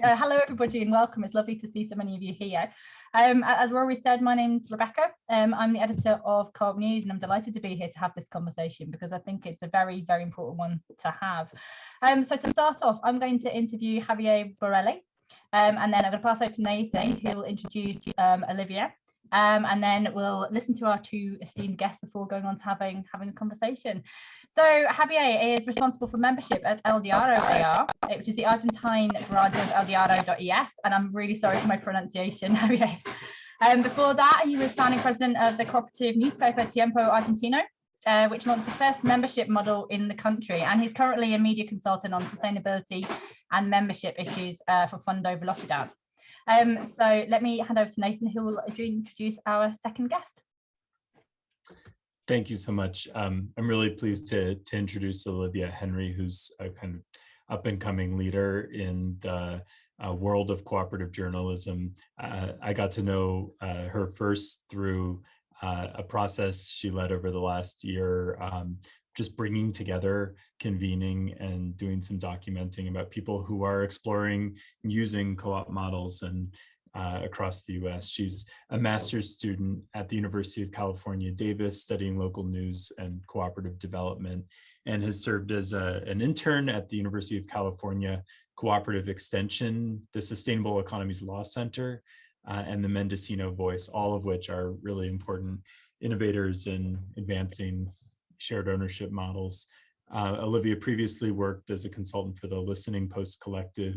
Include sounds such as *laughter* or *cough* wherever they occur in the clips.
Uh, hello, everybody, and welcome. It's lovely to see so many of you here. Um, as Rory said, my name's Rebecca. Um, I'm the editor of Co-op News, and I'm delighted to be here to have this conversation because I think it's a very, very important one to have. Um, so to start off, I'm going to interview Javier Borelli, um, and then I'm going to pass over to Nathan, who will introduce um, Olivia. Um, and then we'll listen to our two esteemed guests before going on to having having a conversation. So Javier is responsible for membership at El Diario AR, which is the Argentine branch of eldiario.es, and I'm really sorry for my pronunciation, *laughs* Javier. Um, before that, he was founding president of the cooperative newspaper Tiempo Argentino, uh, which launched the first membership model in the country, and he's currently a media consultant on sustainability and membership issues uh, for Fondo Velocidad. Um, so let me hand over to Nathan, who will introduce our second guest. Thank you so much. Um, I'm really pleased to, to introduce Olivia Henry, who's a kind of up and coming leader in the uh, world of cooperative journalism. Uh, I got to know uh, her first through uh, a process she led over the last year, um, just bringing together, convening and doing some documenting about people who are exploring using co-op models and uh, across the US. She's a master's student at the University of California, Davis, studying local news and cooperative development, and has served as a, an intern at the University of California Cooperative Extension, the Sustainable Economies Law Center, uh, and the Mendocino Voice, all of which are really important innovators in advancing shared ownership models. Uh, Olivia previously worked as a consultant for the Listening Post Collective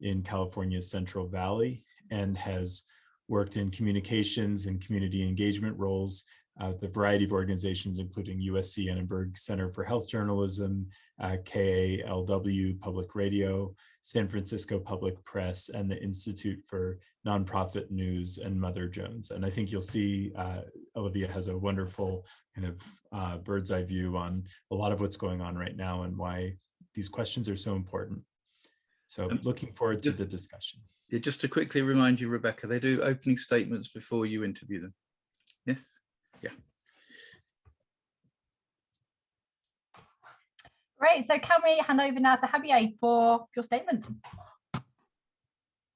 in California's Central Valley and has worked in communications and community engagement roles uh, the variety of organizations, including USC Annenberg Center for Health Journalism, uh, KALW Public Radio, San Francisco Public Press, and the Institute for Nonprofit News and Mother Jones. And I think you'll see uh, Olivia has a wonderful kind of uh, bird's eye view on a lot of what's going on right now and why these questions are so important. So looking forward to the discussion. Yeah, just to quickly remind you, Rebecca, they do opening statements before you interview them. Yes? Yeah. Great. So can we hand over now to Javier for your statement?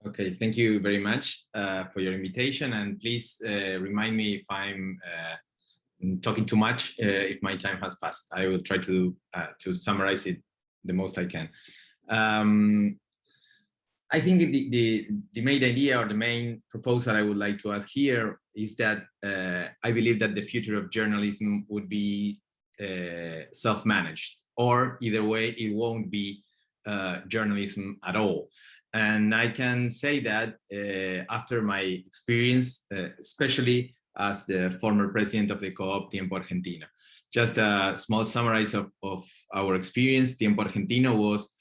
Okay, thank you very much uh, for your invitation. And please uh, remind me if I'm uh, talking too much, uh, if my time has passed. I will try to, uh, to summarize it the most I can. Um, I think the, the, the, main idea or the main proposal I would like to ask here is that uh, I believe that the future of journalism would be uh, self-managed or either way it won't be uh, journalism at all. And I can say that uh, after my experience, uh, especially as the former president of the co-op Tiempo Argentino. Just a small summary of, of our experience. Tiempo Argentino was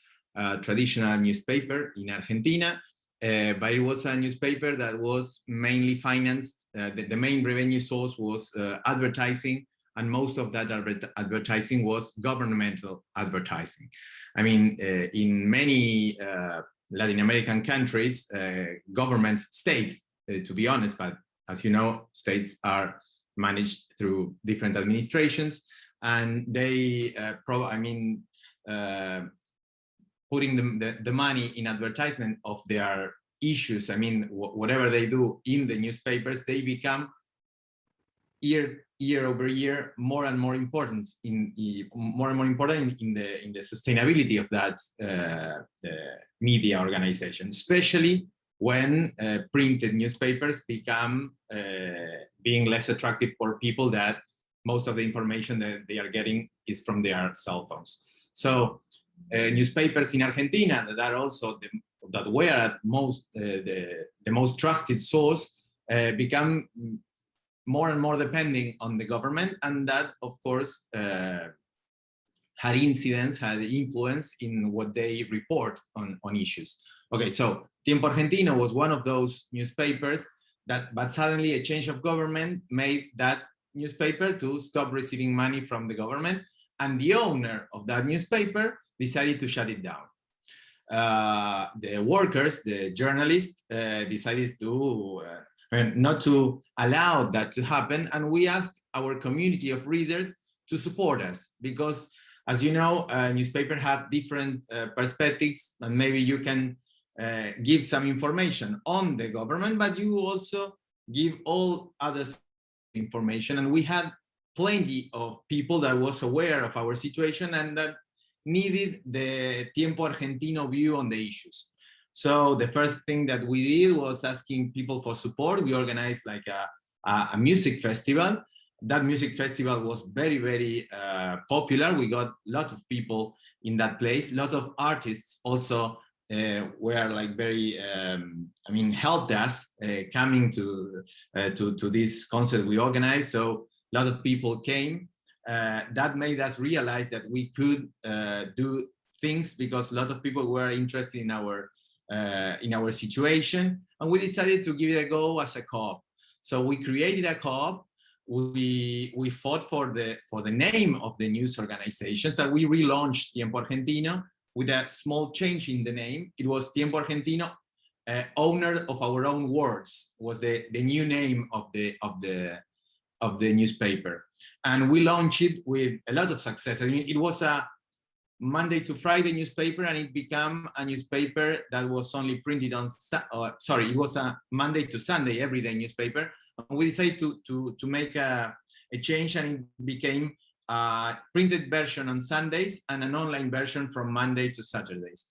traditional newspaper in Argentina, uh, but it was a newspaper that was mainly financed, uh, the, the, main revenue source was uh, advertising, and most of that advertising was governmental advertising. I mean, uh, in many uh, Latin American countries, governments, states, to be honest, but as you know, states are managed through different administrations, and they, I mean, putting the, the, the, money in advertisement of their issues, I mean, whatever they do in the newspapers, they become year year over year more and more important in, more and more important in, the in the sustainability of that uh, uh, media organization, especially when uh, printed newspapers become uh, being less attractive for people that most of the information that they are getting is from their cell phones. So newspapers in Argentina that are also the, that were at most uh, the the most trusted source uh, become more and more depending on the government, and that of course uh, had incidents, had influence in what they report on on issues. Okay, so Tiempo Argentino was one of those newspapers that, but suddenly a change of government made that newspaper to stop receiving money from the government, and the owner of that newspaper decided to shut it down. Uh, the workers, the journalists, uh, decided to uh, not to allow that to happen. And we asked our community of readers to support us because, as you know, a newspaper have different uh, perspectives and maybe you can uh, give some information on the government, but you also give all other information. And we had plenty of people that was aware of our situation and that needed the Tiempo Argentino view on the issues. So the first thing that we did was asking people for support. We organized like a, a, music festival. That music festival was very, very uh, popular. We got a lot of people in that place. A lot of artists also uh, were like very, um, I mean, helped us uh, coming to, uh, to, to this concert we organized. So a lot of people came. Uh, that made us realize that we could uh, do things because a lot of people were interested in our uh, in our situation, and we decided to give it a go as a co-op. So we created a co-op. We we fought for the for the name of the news organization. So we relaunched Tiempo Argentino with a small change in the name. It was Tiempo Argentino, uh, owner of our own words, was the the new name of the of the of the newspaper, and we launched it with a lot of success. I mean, it was a Monday to Friday newspaper and it became a newspaper that was only printed on, uh, sorry, it was a Monday to Sunday everyday newspaper. And we decided to, to, to make a, a change and it became a printed version on Sundays and an online version from Monday to Saturdays.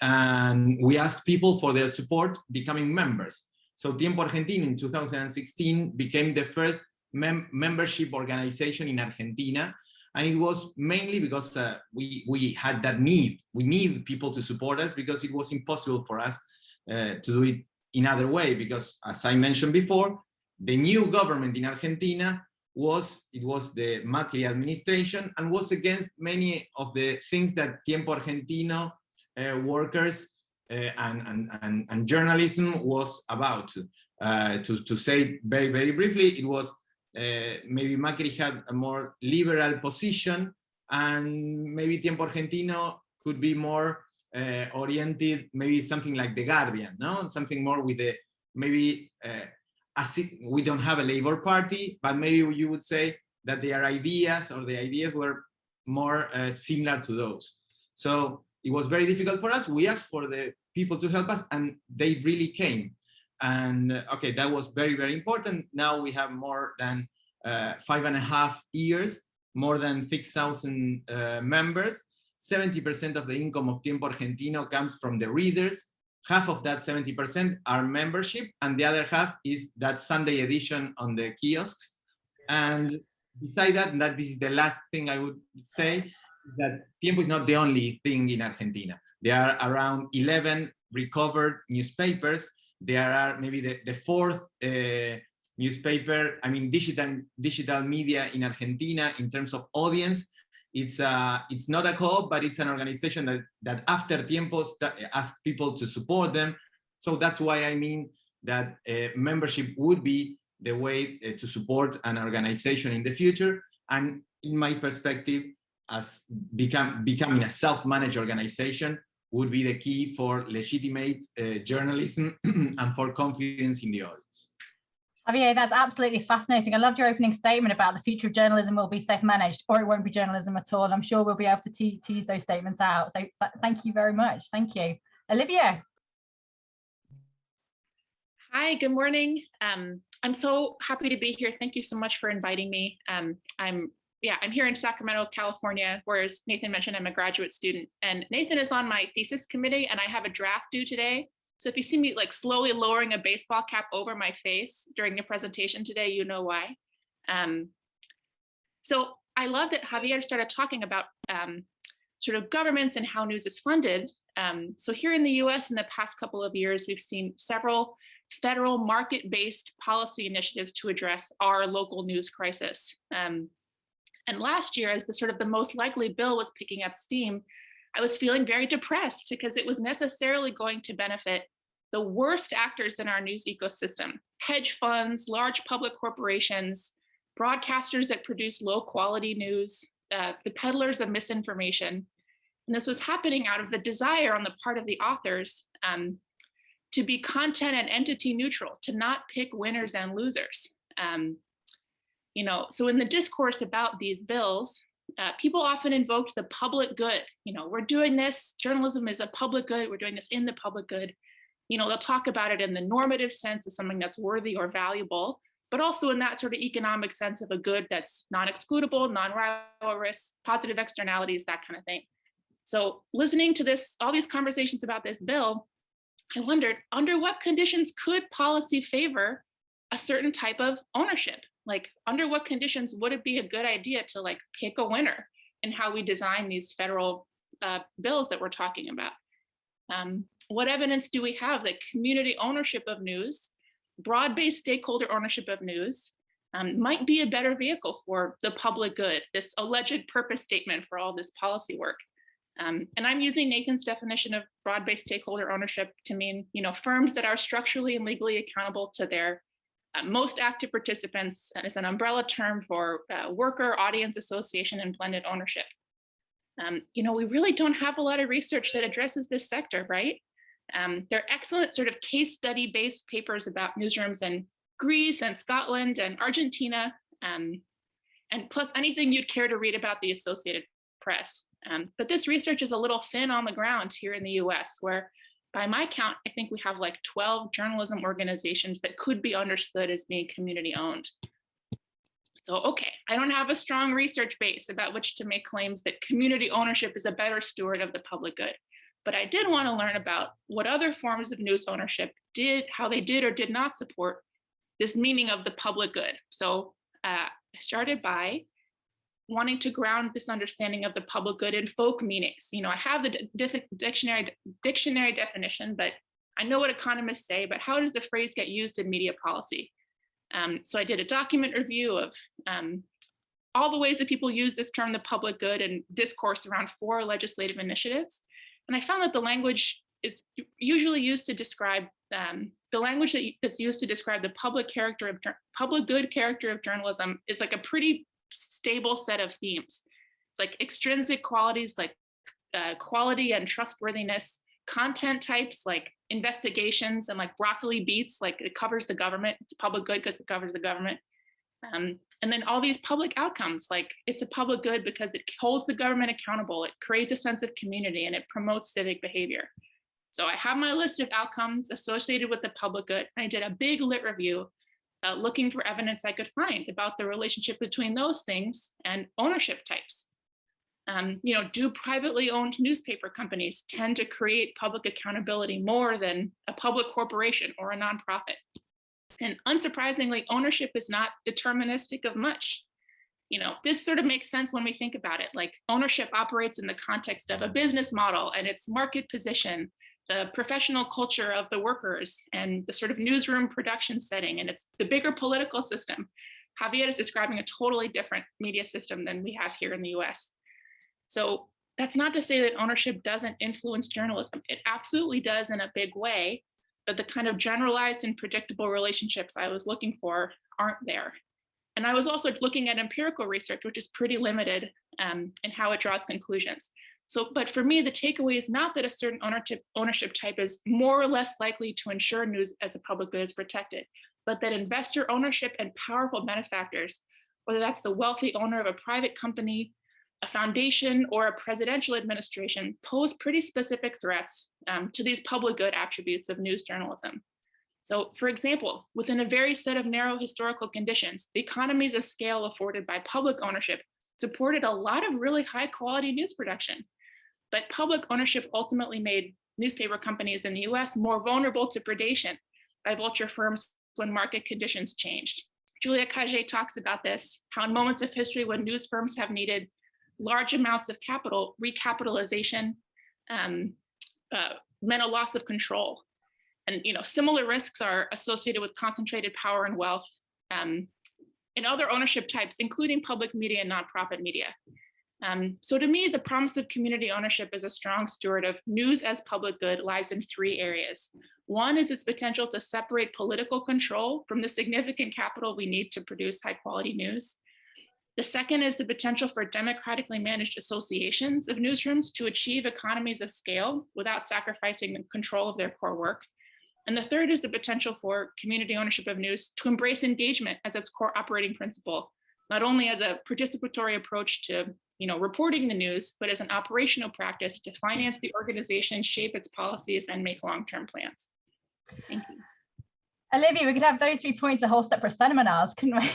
And we asked people for their support becoming members. So Tiempo Argentino in 2016 became the first mem membership organization in Argentina and it was mainly because uh, we we had that need we need people to support us because it was impossible for us uh, to do it in other way because as i mentioned before the new government in argentina was it was the macri administration and was against many of the things that tiempo argentino uh, workers uh, and, and, and, and, journalism was about. Uh, to, to say very, very briefly, it was maybe Macri had a more liberal position and maybe Tiempo Argentino could be more uh, oriented, maybe something like The Guardian, no? Something more with the, maybe, it, we don't have a Labor Party, but maybe you would say that their ideas or the ideas were more uh, similar to those. So it was very difficult for us. We asked for the people to help us and they really came. And uh, okay, that was very, very important. Now we have more than uh, five and a half years, more than 6,000 uh, members. 70% of the income of Tiempo Argentino comes from the readers. Half of that 70% are membership, and the other half is that Sunday edition on the kiosks. And beside that, and that this is the last thing I would say, that Tiempo is not the only thing in Argentina. There are around 11 recovered newspapers there are maybe the, the fourth uh, newspaper, I mean, digital, digital media in Argentina in terms of audience. It's, uh, it's not a co-op, but it's an organization that, that after Tiempo asks people to support them. So that's why I mean that uh, membership would be the way uh, to support an organization in the future. And in my perspective, as become, becoming a self-managed organization, would be the key for legitimate uh, journalism *clears throat* and for confidence in the audience. Javier, that's absolutely fascinating. I loved your opening statement about the future of journalism will be self-managed or it won't be journalism at all. I'm sure we'll be able to te tease those statements out. So thank you very much. Thank you. Olivia. Hi, good morning. Um, I'm so happy to be here. Thank you so much for inviting me. Um, I'm yeah, I'm here in Sacramento, California, whereas Nathan mentioned I'm a graduate student and Nathan is on my thesis committee and I have a draft due today. So if you see me like slowly lowering a baseball cap over my face during the presentation today, you know why. Um, so I love that Javier started talking about um, sort of governments and how news is funded. Um, so here in the US in the past couple of years, we've seen several federal market-based policy initiatives to address our local news crisis. Um, and last year, as the sort of the most likely bill was picking up steam, I was feeling very depressed because it was necessarily going to benefit the worst actors in our news ecosystem, hedge funds, large public corporations, broadcasters that produce low quality news, uh, the peddlers of misinformation. And this was happening out of the desire on the part of the authors um, to be content and entity neutral, to not pick winners and losers. Um, you know, so in the discourse about these bills, uh, people often invoked the public good. You know, we're doing this, journalism is a public good, we're doing this in the public good. You know, they'll talk about it in the normative sense of something that's worthy or valuable, but also in that sort of economic sense of a good that's non-excludable, non-rivalrous, positive externalities, that kind of thing. So listening to this, all these conversations about this bill, I wondered under what conditions could policy favor a certain type of ownership? Like under what conditions would it be a good idea to like pick a winner in how we design these federal uh, bills that we're talking about? Um, what evidence do we have that community ownership of news, broad-based stakeholder ownership of news, um, might be a better vehicle for the public good, this alleged purpose statement for all this policy work. Um, and I'm using Nathan's definition of broad-based stakeholder ownership to mean, you know, firms that are structurally and legally accountable to their uh, most active participants is an umbrella term for uh, worker, audience association, and blended ownership. Um, you know, we really don't have a lot of research that addresses this sector, right? Um, there are excellent sort of case study based papers about newsrooms in Greece and Scotland and Argentina, um, and plus anything you'd care to read about the Associated Press. Um, but this research is a little thin on the ground here in the US, where by my count, I think we have like 12 journalism organizations that could be understood as being community owned. So, okay, I don't have a strong research base about which to make claims that community ownership is a better steward of the public good. But I did want to learn about what other forms of news ownership did, how they did or did not support this meaning of the public good. So uh, I started by wanting to ground this understanding of the public good in folk meanings. You know, I have the dictionary dictionary definition, but I know what economists say, but how does the phrase get used in media policy? Um, so I did a document review of um, all the ways that people use this term, the public good, and discourse around four legislative initiatives. And I found that the language is usually used to describe um, the language that, that's used to describe the public character of public good character of journalism is like a pretty stable set of themes. It's like extrinsic qualities like uh, quality and trustworthiness, content types like investigations and like broccoli beats, like it covers the government. It's public good because it covers the government. Um, and then all these public outcomes, like it's a public good because it holds the government accountable, it creates a sense of community and it promotes civic behavior. So I have my list of outcomes associated with the public good. I did a big lit review uh, looking for evidence I could find about the relationship between those things and ownership types. Um, you know, do privately owned newspaper companies tend to create public accountability more than a public corporation or a nonprofit? And unsurprisingly, ownership is not deterministic of much. You know, this sort of makes sense when we think about it, like ownership operates in the context of a business model and its market position the professional culture of the workers and the sort of newsroom production setting, and it's the bigger political system. Javier is describing a totally different media system than we have here in the US. So that's not to say that ownership doesn't influence journalism. It absolutely does in a big way, but the kind of generalized and predictable relationships I was looking for aren't there. And I was also looking at empirical research, which is pretty limited um, in how it draws conclusions. So, but for me, the takeaway is not that a certain ownership, type is more or less likely to ensure news as a public good is protected, but that investor ownership and powerful benefactors, whether that's the wealthy owner of a private company, a foundation, or a presidential administration, pose pretty specific threats um, to these public good attributes of news journalism. So for example, within a very set of narrow historical conditions, the economies of scale afforded by public ownership supported a lot of really high quality news production. But public ownership ultimately made newspaper companies in the US more vulnerable to predation by vulture firms when market conditions changed. Julia Cagé talks about this, how in moments of history when news firms have needed large amounts of capital, recapitalization um, uh, meant a loss of control. And you know, similar risks are associated with concentrated power and wealth um, in other ownership types, including public media and nonprofit media. Um, so to me, the promise of community ownership as a strong steward of news as public good lies in three areas. One is its potential to separate political control from the significant capital we need to produce high quality news. The second is the potential for democratically managed associations of newsrooms to achieve economies of scale without sacrificing the control of their core work. And the third is the potential for community ownership of news to embrace engagement as its core operating principle, not only as a participatory approach to you know, reporting the news, but as an operational practice to finance the organization, shape its policies, and make long-term plans. Thank you. Olivia, we could have those three points a whole separate seminars, couldn't we?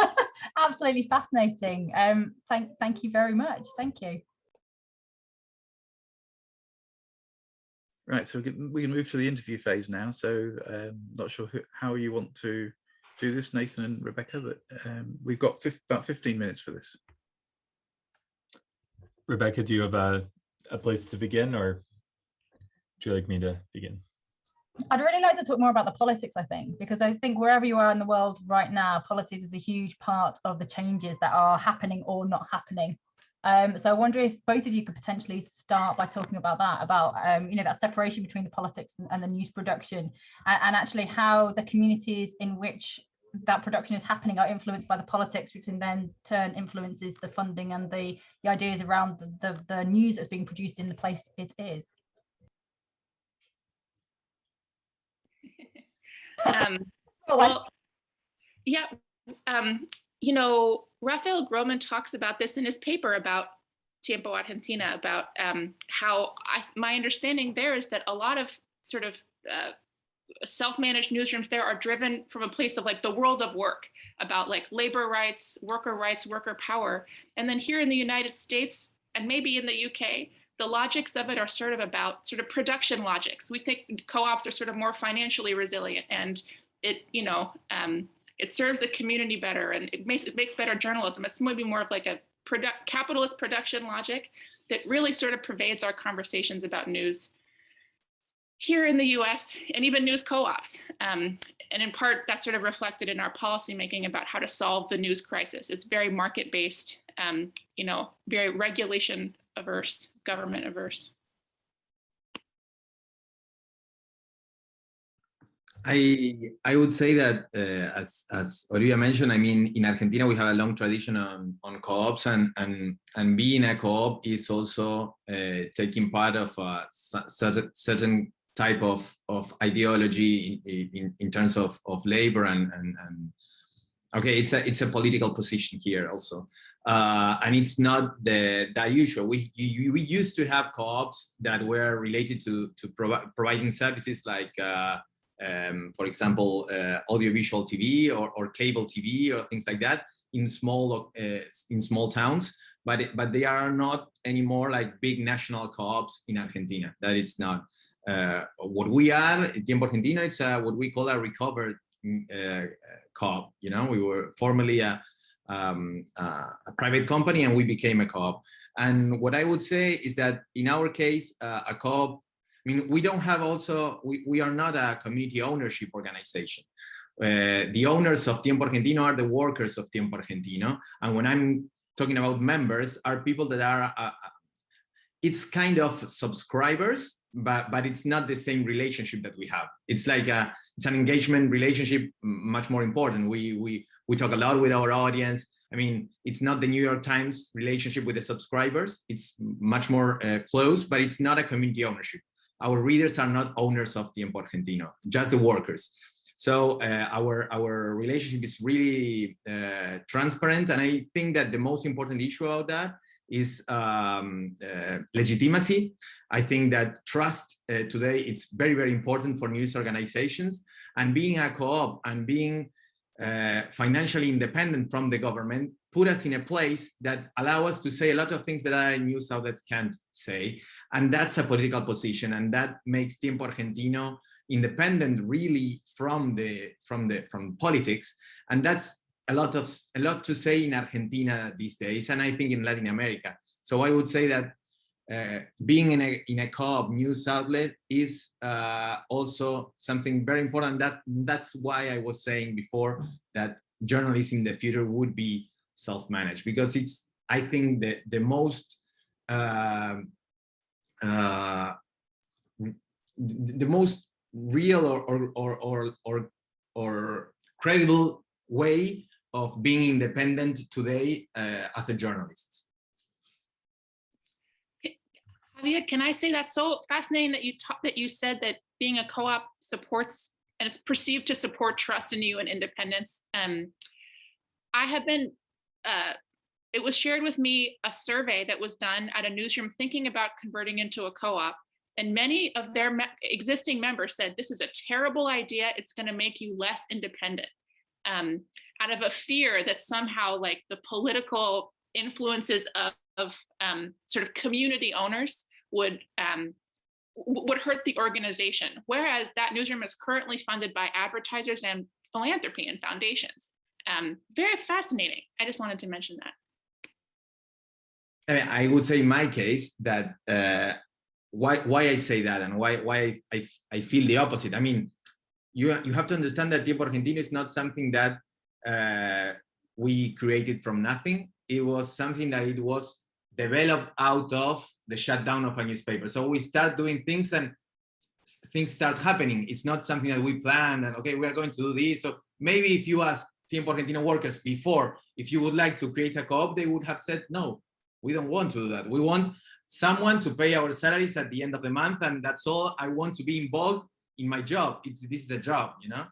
*laughs* Absolutely fascinating. Um, thank, thank you very much. Thank you. Right, so we can, we can move to the interview phase now. So um, not sure who, how you want to do this, Nathan and Rebecca, but um, we've got fif about 15 minutes for this. Rebecca, do you have a, a place to begin or would you like me to begin? I'd really like to talk more about the politics, I think, because I think wherever you are in the world right now, politics is a huge part of the changes that are happening or not happening. Um, so I wonder if both of you could potentially start by talking about that, about um, you know that separation between the politics and, and the news production, and, and, actually how the communities in which that production is happening are influenced by the politics, which in then turn influences the funding and the, the ideas around the, the, the news that's being produced in the place it is. *laughs* um, well, yeah, um, you know, Rafael Grohmann talks about this in his paper about Tiempo Argentina, about um, how I, my understanding there is that a lot of sort of uh, self-managed newsrooms there are driven from a place of like the world of work about like labor rights, worker rights, worker power. And then here in the United States and maybe in the UK, the logics of it are sort of about sort of production logics. We think co-ops are sort of more financially resilient and it, you know, um, it serves the community better and it makes it makes better journalism. It's maybe more of like a capitalist production logic that really sort of pervades our conversations about news here in the US and even news co-ops. Um, and in part, that's sort of reflected in our policymaking about how to solve the news crisis. It's very market-based, um, you know, very regulation averse, government averse. I I would say that uh, as as Olivia mentioned, I mean in Argentina we have a long tradition on on co-ops and and and being a co-op is also uh, taking part of a certain certain type of of ideology in in, in terms of of labor and and and okay it's a it's a political position here also. Uh, and it's not the that usual. We we used to have co-ops that were related to to provi providing services like uh, um, for example, uh, audiovisual TV or, or cable TV or things like that in small uh, in small towns, but it, but they are not anymore like big national co-ops in Argentina. That it's not what we are. Tiempo Argentina, it's uh, what we call a recovered uh, co-op. You know, we were formerly a um, uh, a private company and we became a co-op. And what I would say is that in our case, uh, a co-op I mean, we don't have also, we, we are not a community ownership organization. Uh, the owners of Tiempo Argentino are the workers of Tiempo Argentino. And when I'm talking about members are people that are, uh, uh, it's kind of subscribers, but, but it's not the same relationship that we have. It's like a, it's an engagement relationship much more important. We, we, we talk a lot with our audience. I mean, it's not the New York Times relationship with the subscribers. It's much more uh, close, but it's not a community ownership our readers are not owners of Tiempo Argentino, just the workers. So uh, our, our relationship is really uh, transparent. And I think that the most important issue about that is um, uh, legitimacy. I think that trust uh, today it's very, very important for news organizations and being a co-op and being uh, financially independent from the government put us in a place that allow us to say a lot of things that our news outlets can't say. And that's a political position. And that makes Tiempo Argentino independent really from the from the from politics. And that's a lot of a lot to say in Argentina these days, and I think in Latin America. So I would say that uh, being in a in a co-op news outlet is uh, also something very important. That that's why I was saying before that journalism in the future would be self-managed because it's I think the the most uh, uh, the most real or or or or or, or credible way of being independent today uh, as a journalist. Javier, can I say that's so fascinating that you that you said that being a co-op supports and it's perceived to support trust in you and independence. Um, I have been uh, it was shared with me a survey that was done at a newsroom thinking about converting into a co-op. And many of their me existing members said, this is a terrible idea. It's going to make you less independent. Um, out of a fear that somehow like the political influences of, of um, sort of community owners would um, would hurt the organization. Whereas that newsroom is currently funded by advertisers and philanthropy and foundations. Um, very fascinating. I just wanted to mention that. I, mean, I would say in my case that uh, why why I say that and why why I, I feel the opposite. I mean, you you have to understand that Tiempo Argentino is not something that uh, we created from nothing. It was something that it was developed out of the shutdown of a newspaper. So we start doing things and things start happening. It's not something that we planned and okay, we are going to do this. So maybe if you ask Tiempo Argentino workers before, if you would like to create a co-op, they would have said, no, we don't want to do that. We want someone to pay our salaries at the end of the month. And that's all I want to be involved in my job. It's This is a job, you know?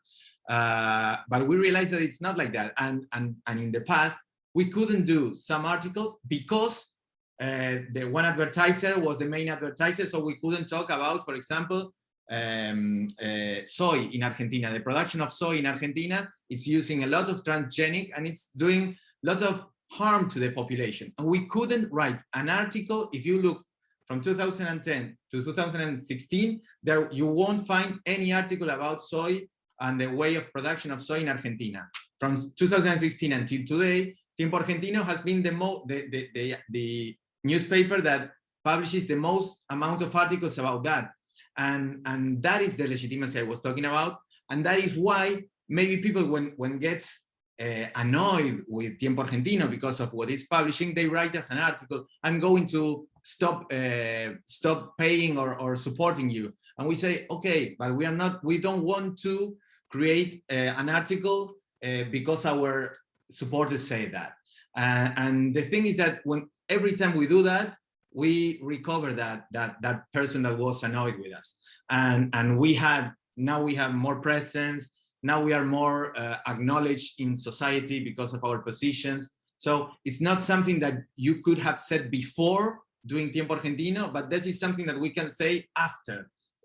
Uh, but we realized that it's not like that. And, and, and in the past, we couldn't do some articles because uh, the one advertiser was the main advertiser. So we couldn't talk about, for example, um, uh, soy in Argentina. The production of soy in Argentina, it's using a lot of transgenic and it's doing a lot of harm to the population. And we couldn't write an article, if you look from 2010 to 2016, there you won't find any article about soy and the way of production of soy in Argentina. From 2016 until today, Tiempo Argentino has been the, the, the, the, the newspaper that publishes the most amount of articles about that. And, and that is the legitimacy I was talking about. And that is why maybe people, when, when gets uh, annoyed with Tiempo Argentino because of what it's publishing, they write us an article, I'm going to stop uh, stop paying or, or supporting you. And we say, okay, but we are not, we don't want to create uh, an article uh, because our supporters say that. Uh, and the thing is that when every time we do that, we recover that that that person that was annoyed with us. And and we had now we have more presence. Now we are more uh, acknowledged in society because of our positions. So it's not something that you could have said before doing Tiempo Argentino, but this is something that we can say after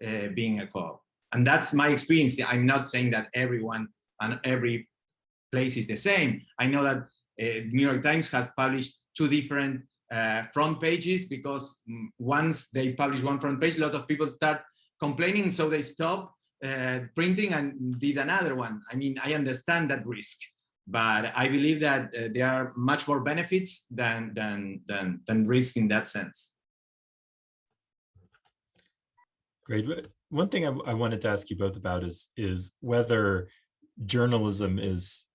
uh, being a co-op. And that's my experience. I'm not saying that everyone and every place is the same. I know that uh, New York Times has published two different uh, front pages because mm, once they publish one front page, a lot of people start complaining, so they stop uh, printing and did another one. I mean, I understand that risk, but I believe that uh, there are much more benefits than than than than risk in that sense. Great. One thing I, I wanted to ask you both about is is whether journalism is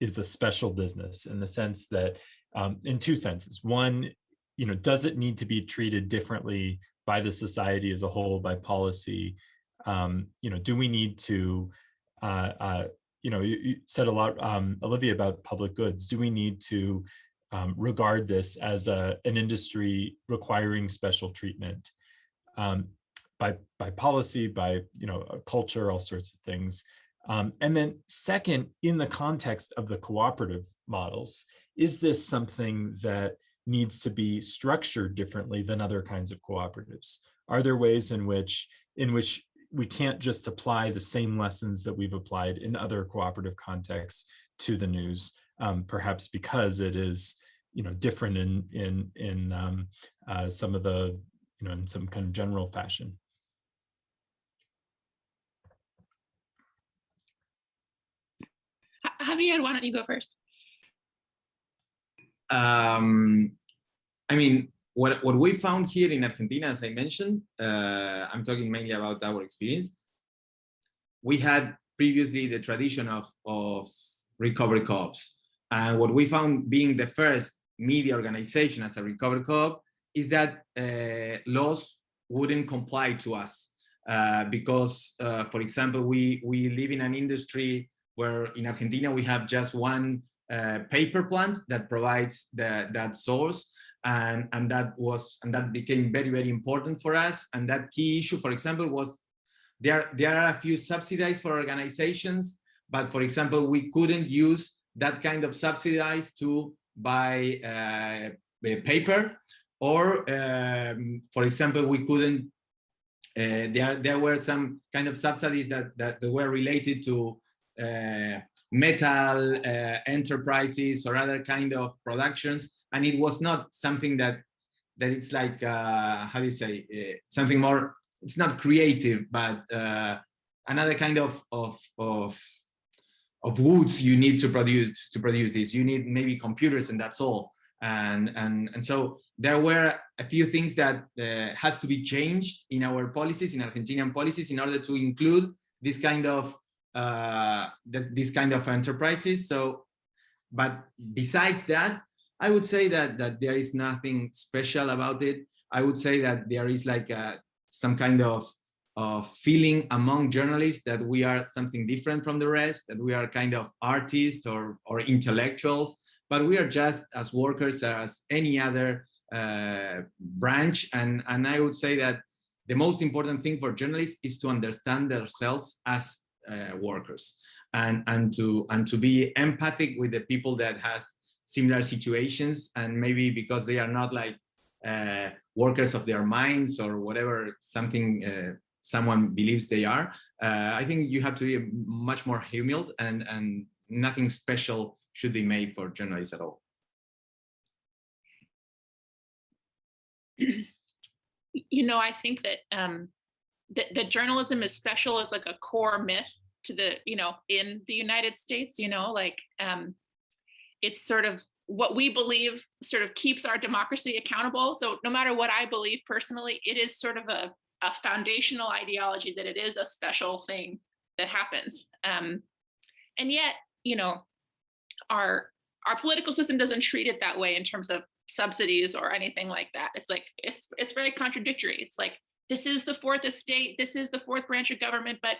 is a special business in the sense that um, in two senses. One, you know, does it need to be treated differently by the society as a whole, by policy? Um, you know, do we need to, uh, uh, you know, you, you, said a lot, um, Olivia, about public goods. Do we need to um, regard this as a, an industry requiring special treatment um, by, by policy, by, you know, culture, all sorts of things? Um, and then second, in the context of the cooperative models, is this something that needs to be structured differently than other kinds of cooperatives? Are there ways in which in which we can't just apply the same lessons that we've applied in other cooperative contexts to the news, um, perhaps because it is you know different in in in um, uh, some of the you know in some kind of general fashion. Javier, why don't you go first? Um, I mean, what, what we found here in Argentina, as I mentioned, uh, I'm talking mainly about our experience. We had previously the tradition of, of recovery co-ops. And what we found being the first media organization as a recovery co-op is that uh, laws wouldn't comply to us. Uh, because, uh, for example, we, we live in an industry where in Argentina we have just one uh, paper plant that provides the, that source and and that was and that became very very important for us and that key issue for example was there there are a few subsidies for organizations but for example we couldn't use that kind of subsidies to buy uh, paper, or um, for example, we couldn't. Uh, there, there were some kind of subsidies that that, were related to metal uh, enterprises or other kind of productions, and it was not something that that it's like uh, how do you say uh, something more. It's not creative, but uh, another kind of of of of woods you need to produce to produce this. You need maybe computers, and that's all. And and and so there were a few things that uh, has to be changed in our policies, in Argentinian policies, in order to include this kind of uh, this, this kind of enterprises. So, but besides that, I would say that that there is nothing special about it. I would say that there is like a, some kind of of feeling among journalists that we are something different from the rest, that we are kind of artists or or intellectuals, but we are just as workers as any other uh, branch. And and I would say that the most important thing for journalists is to understand themselves as uh, workers. And and to and to be empathic with the people that has similar situations and maybe because they are not like uh, workers of their minds or whatever something uh, someone believes they are uh, i think you have to be much more humbled and and nothing special should be made for journalists at all. *clears throat* You know i think that um that, that journalism is special is like a core myth to the you know in the united states you know like um it's sort of what we believe sort of keeps our democracy accountable. So no matter what i believe personally it is sort of a, a foundational ideology that it is a special thing that happens. Um and yet you know our our political system doesn't treat it that way in terms of subsidies or anything like that. It's like it's it's very contradictory. It's like this is the fourth estate, this is the fourth branch of government, but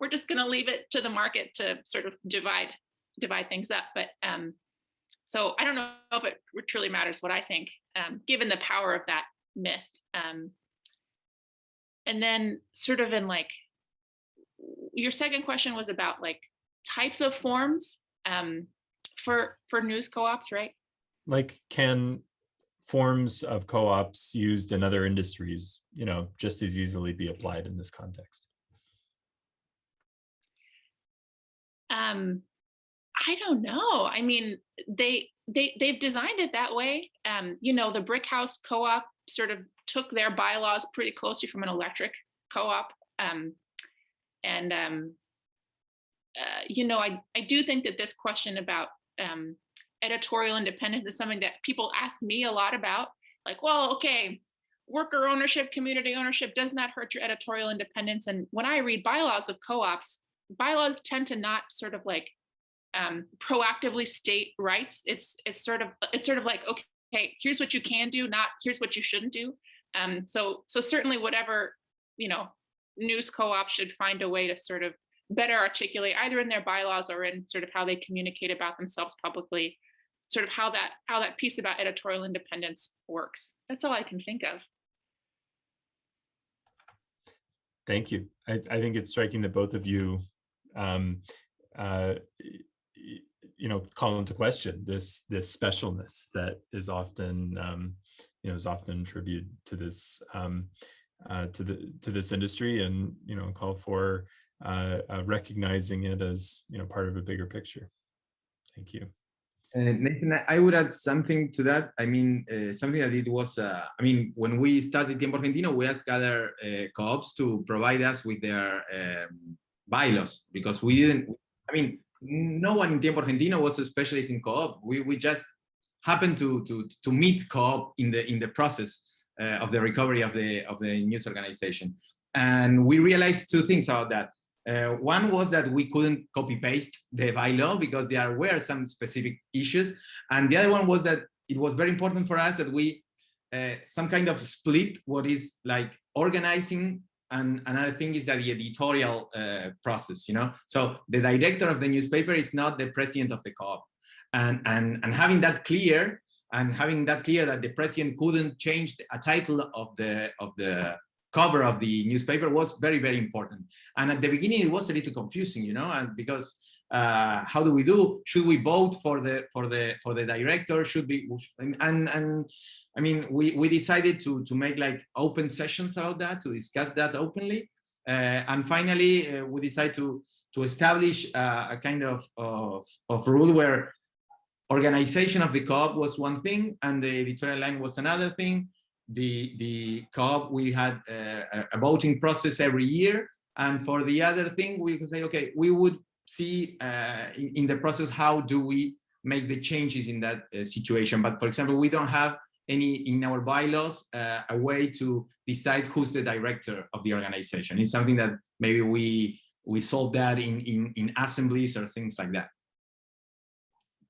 we're just going to leave it to the market to sort of divide divide things up. But um, so I don't know if it truly matters what I think, um, given the power of that myth. Um, and then sort of in like, your second question was about like types of forms um, for for news co-ops, right? Like can forms of co-ops used in other industries, you know, just as easily be applied in this context? Um, I don't know. I mean, they they they've designed it that way. Um, you know, the Brick House Co-op sort of took their bylaws pretty closely from an electric co-op. Um, and um, uh, you know, I I do think that this question about um, editorial independence is something that people ask me a lot about. Like, well, okay, worker ownership, community ownership, doesn't that hurt your editorial independence? And when I read bylaws of co-ops, bylaws tend to not sort of like um, proactively state rights. It's it's sort of it's sort of like okay, here's what you can do, not here's what you shouldn't do. Um, so so certainly whatever you know, news co-op should find a way to sort of better articulate either in their bylaws or in sort of how they communicate about themselves publicly sort of how that how that piece about editorial independence works. That's all I can think of. Thank you. I, I think it's striking that both of you, um, uh, you know, call into question this this specialness that is often, um, you know, is often attributed to this um, uh, to the to this industry, and you know, call for uh, uh, recognizing it as you know part of a bigger picture. Thank you. Uh, Nathan, I would add something to that. I mean, uh, something that it was, uh, I mean, when we started Tiempo Argentino, we asked other uh, co-ops to provide us with their um, bylaws because we didn't, I mean, no one in Tiempo Argentino was a specialist in co-op. We, we just happened to, to, to meet co-op in the, in the process uh, of the recovery of the, of the news organization. And we realized two things about that. Uh, one was that we couldn't copy paste the bylaw because there were some specific issues. And the other one was that it was very important for us that we uh, some kind of split what is like organizing and another thing is that the editorial uh, process, you know, so the director of the newspaper is not the president of the co-op. And, and, and having that clear and having that clear that the president couldn't change a title of the, of the cover of the newspaper was very, very important. And at the beginning, it was a little confusing, you know, and because uh, how do we do? Should we vote for the for the for the director? Should we? And and, I mean, we we decided to to make like open sessions about that to discuss that openly. Uh, and finally, uh, we decided to to establish uh, a kind of, of of rule where organization of the co-op was one thing and the editorial line was another thing. The the co-op we had uh, a voting process every year, and for the other thing we could say, okay, we would see uh, in, in, the process how do we make the changes in that uh, situation. But for example, we don't have any in our bylaws uh, a way to decide who's the director of the organization. It's something that maybe we we solve that in in, in assemblies or things like that.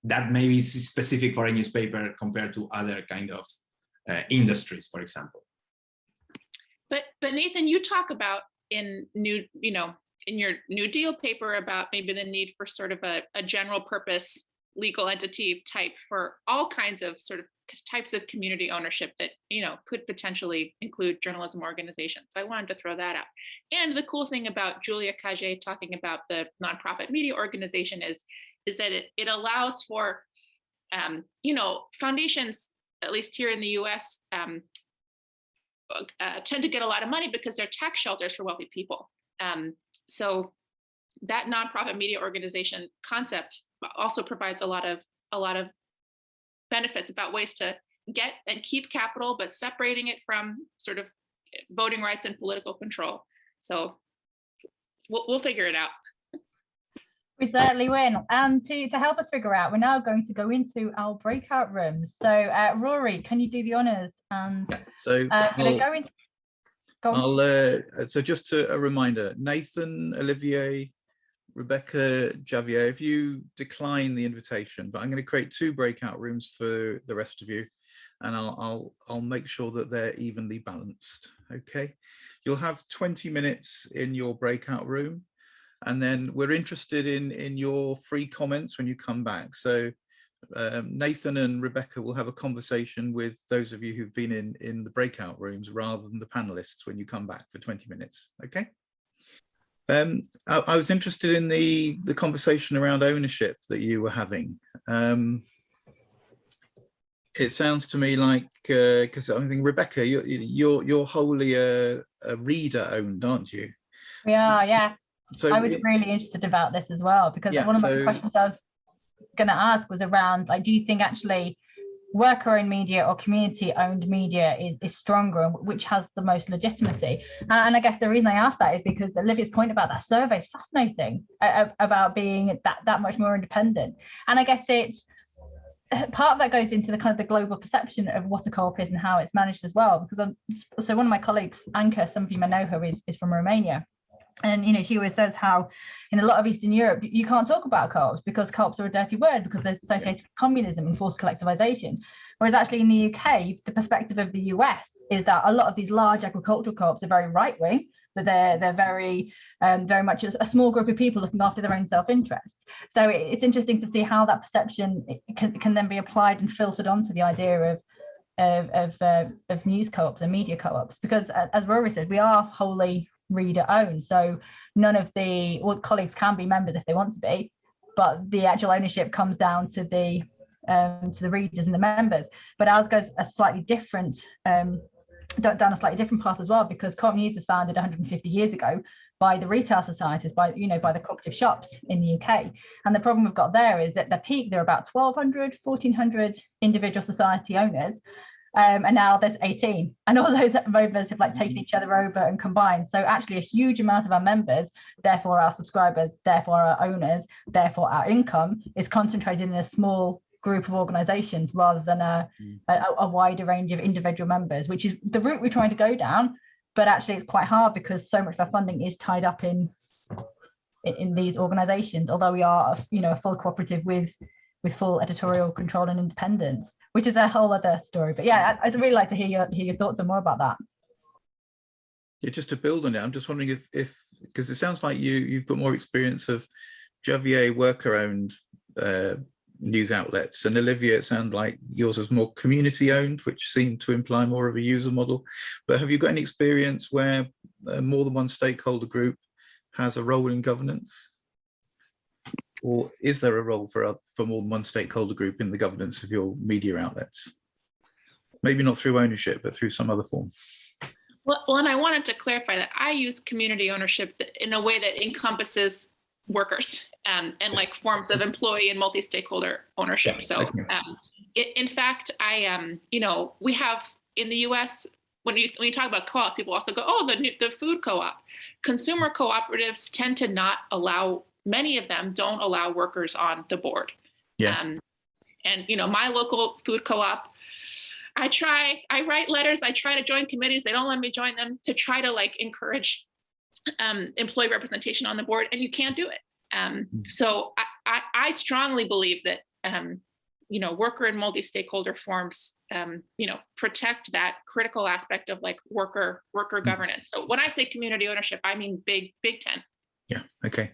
That maybe is specific for a newspaper compared to other kind of industries, for example. But but Nathan, you talk about in new you know in your New Deal paper about maybe the need for sort of a, a general purpose legal entity type for all kinds of sort of types of community ownership that you know could potentially include journalism organizations. So I wanted to throw that out. And the cool thing about Julia Cagé talking about the nonprofit media organization is is that it, it allows for um, you know foundations at least here in the U.S. Um, uh, tend to get a lot of money because they're tax shelters for wealthy people. Um, so that nonprofit media organization concept also provides a lot of a lot of benefits about ways to get and keep capital, but separating it from sort of voting rights and political control. So we'll, we'll figure it out. We certainly will. And to, to help us figure out, we're now going to go into our breakout rooms. So uh, Rory, can you do the honors? And yeah, so uh, I'll, go into I'll, uh, so just a, a, reminder, Nathan, Olivier, Rebecca, Javier, if you decline the invitation, but I'm going to create two breakout rooms for the rest of you, and I'll, I'll, I'll make sure that they're evenly balanced, okay? You'll have 20 minutes in your breakout room, and then we're interested in, in your free comments when you come back. So um, Nathan and Rebecca will have a conversation with those of you who've been in, in the breakout rooms rather than the panelists when you come back for 20 minutes, okay? Um, I, I, was interested in the, the conversation around ownership that you were having. Um, it sounds to me like, because uh, I think Rebecca, you're, you're, you're wholly a, a reader owned, aren't you? We are, yeah. So I was really interested about this as well, because yeah, one of so, my questions I was going to ask was around like do you think actually worker owned media or community owned media is, is stronger and which has the most legitimacy? And i guess the reason i asked that is because olivia's point about that survey is fascinating uh, about being that that much more independent. And i guess it's *laughs* part of that goes into the kind of the global perception of what a co-op is and how it's managed as well because i'm so one of my colleagues anca some of you may know her is, is from romania and you know, she always says how in a lot of Eastern Europe you can't talk about co-ops because co-ops are a dirty word because they're associated with communism and forced collectivization. Whereas actually in the UK, the perspective of the US is that a lot of these large agricultural co-ops are very right wing. So they're they're very um, very much a, small group of people looking after their own self-interest. So it's interesting to see how that perception can, can then be applied and filtered onto the idea of of of, uh, of news co-ops and media co-ops because as Rory said, we are wholly reader owned. So none of the well, colleagues can be members if they want to be, but the actual ownership comes down to the um, to the readers and the members. But ours goes a slightly different um, down a slightly different path as well because Co-op News was founded 150 years ago by the retail societies, by you know, by the cooperative shops in the UK. And the problem we've got there is at the peak, there are about 1,200, 1,400 individual society owners, um, and now there's 18 and all *laughs* those members have like taken each other over and combined. So actually a huge amount of our members therefore our subscribers therefore our owners therefore our income is concentrated in a small group of organizations rather than a, mm. a, a wider range of individual members which is the route we're trying to go down. But actually it's quite hard because so much of our funding is tied up in in, in these organizations although we are you know a full cooperative with with full editorial control and independence which is a whole other story. But yeah, I'd really like to hear your hear your thoughts and more about that. Yeah, just to build on it, I'm just wondering if if because it sounds like you you've got more experience of Javier worker owned uh, news outlets. And Olivia, it sounds like yours is more community owned, which seemed to imply more of a user model. But have you got any experience where uh, more than one stakeholder group has a role in governance? Or is there a role for, oth- for more than one stakeholder group in the governance of your media outlets? Maybe not through ownership, but through some other form. Well, and I wanted to clarify that I use community ownership in a way that encompasses workers um, and like forms of employee and multi-stakeholder ownership. So, um, i in fact, I, um, you know, we have in the U.S. when you when you talk about co-ops, people also go, "Oh, the new- the food co-op." Consumer cooperatives tend to not allow many of them don't allow workers on the board. Yeah. Um, and you know, my local food co-op I try, I write letters, I try to join committees. They don't let me join them to try to like encourage um, employee representation on the board, and you can't do it. Um, so I, I, I strongly believe that um, you know worker and multi-stakeholder forms um, you know protect that critical aspect of like worker worker governance. So when I say community ownership, I mean big big tent. Yeah, okay.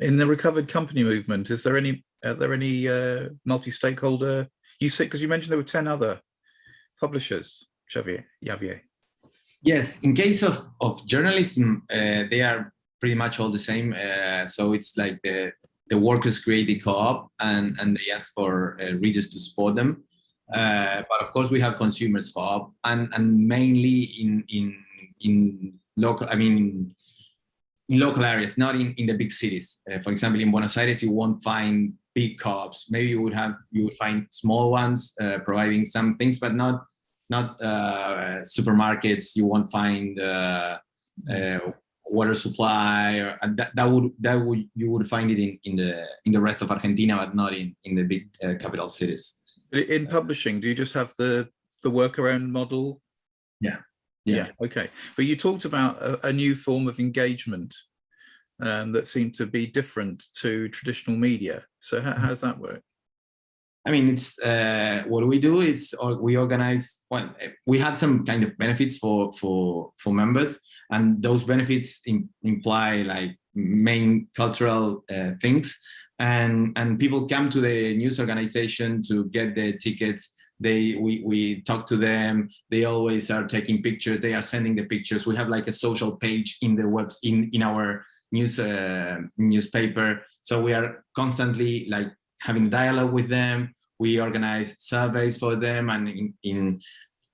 In the recovered company movement, is there any, are there any uh, multi-stakeholder, you said, because you mentioned there were 10 other publishers, Xavier, Javier. Yes, in case of, of journalism, uh, they are pretty much all the same. Uh, so it's like the, the workers create a co-op and, and they ask for uh, readers to support them. Uh, but of course we have consumers co-op and, and mainly in, in, in local, I mean, in local areas, not in, in the big cities. Uh, for example, in Buenos Aires, you won't find big co-ops. Maybe you would have, you would find small ones uh, providing some things, but not not uh, supermarkets. You won't find uh, uh, water supply, or that, that would that would you would find it in in the in the rest of Argentina, but not in in the big uh, capital cities. In publishing, do you just have the, the worker owned model? Yeah. Yeah, okay, but you talked about a, a new form of engagement um, that seemed to be different to traditional media. So how, how does that work? I mean, it's uh, what we do is we organize. Well, we have some kind of benefits for for for members, and those benefits im imply like main cultural uh, things. And and people come to the news organization to get the tickets. They we we talk to them. They always are taking pictures. They are sending the pictures. We have like a social page in the webs in in our news uh, newspaper. So we are constantly like having dialogue with them. We organize surveys for them, and in, in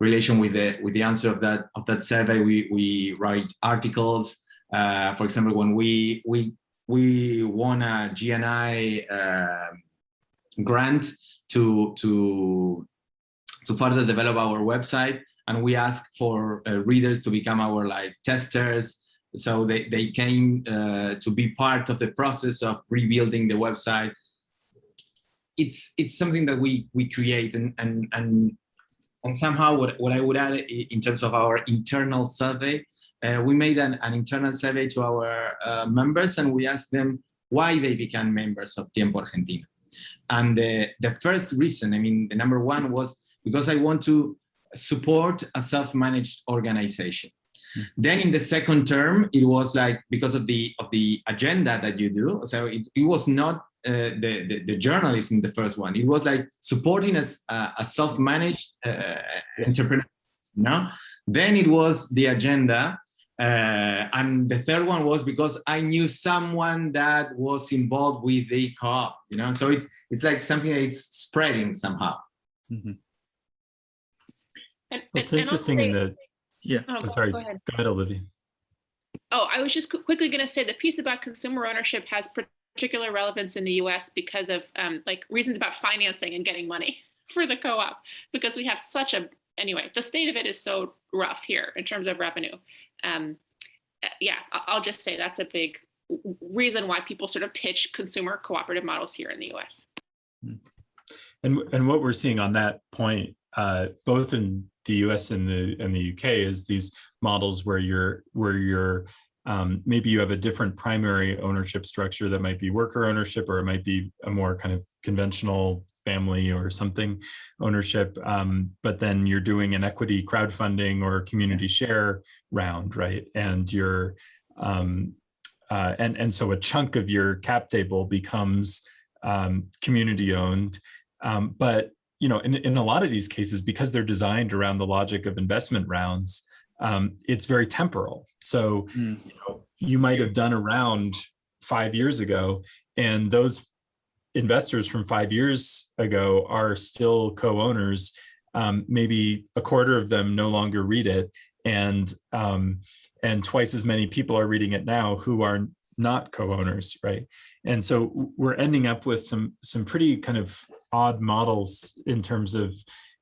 relation with the with the answer of that of that survey, we we write articles. Uh, for example, when we we we won a GNI uh, grant to to to further develop our website, and we asked for uh, readers to become our like testers. So they they came uh, to be part of the process of rebuilding the website it's it's something that we we create and and and and somehow what, what I would add in terms of our internal survey, uh, we made an, an internal survey to our uh, members and we asked them why they became members of Tiempo Argentino. And the, the first reason, I mean, the number one was because I want to support a self-managed organization. Then in the second term, it was like because of the of the agenda that you do. So it, it was not uh, the, the, the journalism, the first one. It was like supporting a, a self-managed uh, entrepreneur. No, then it was the agenda, uh, and the third one was because I knew someone that was involved with the co-op. You know, so it's it's like something that it's spreading somehow. And, It's and- and also interesting in they- the, Yeah, oh, I'm go- sorry, go go ahead. ahead, Olivia. Oh, I was just qu- quickly going to say the piece about consumer ownership has particular relevance in the U.S. because of um, like reasons about financing and getting money *laughs* for the co-op because we have such a anyway. The state of it is so rough here in terms of revenue. Um, uh, yeah, I- I'll just say that's a big reason why people sort of pitch consumer cooperative models here in the U.S. And and what we're seeing on that point, uh, both in the U.S. and the and the UK, is these models where you're where you're um, maybe you have a different primary ownership structure that might be worker ownership, or it might be a more kind of conventional family or something ownership. Um, but then you're doing an equity crowdfunding or community share round, right? And you're um, uh, and, and so a chunk of your cap table becomes um, community owned. Um, but you know, in, in a lot of these cases, because they're designed around the logic of investment rounds, um, it's very temporal. So Mm. you, know, you might have done a round five years ago, and those investors from five years ago are still co-owners. Um, maybe a quarter of them no longer read it, and um, and twice as many people are reading it now who are not co-owners, right? And so we're ending up with some some pretty kind of odd models in terms of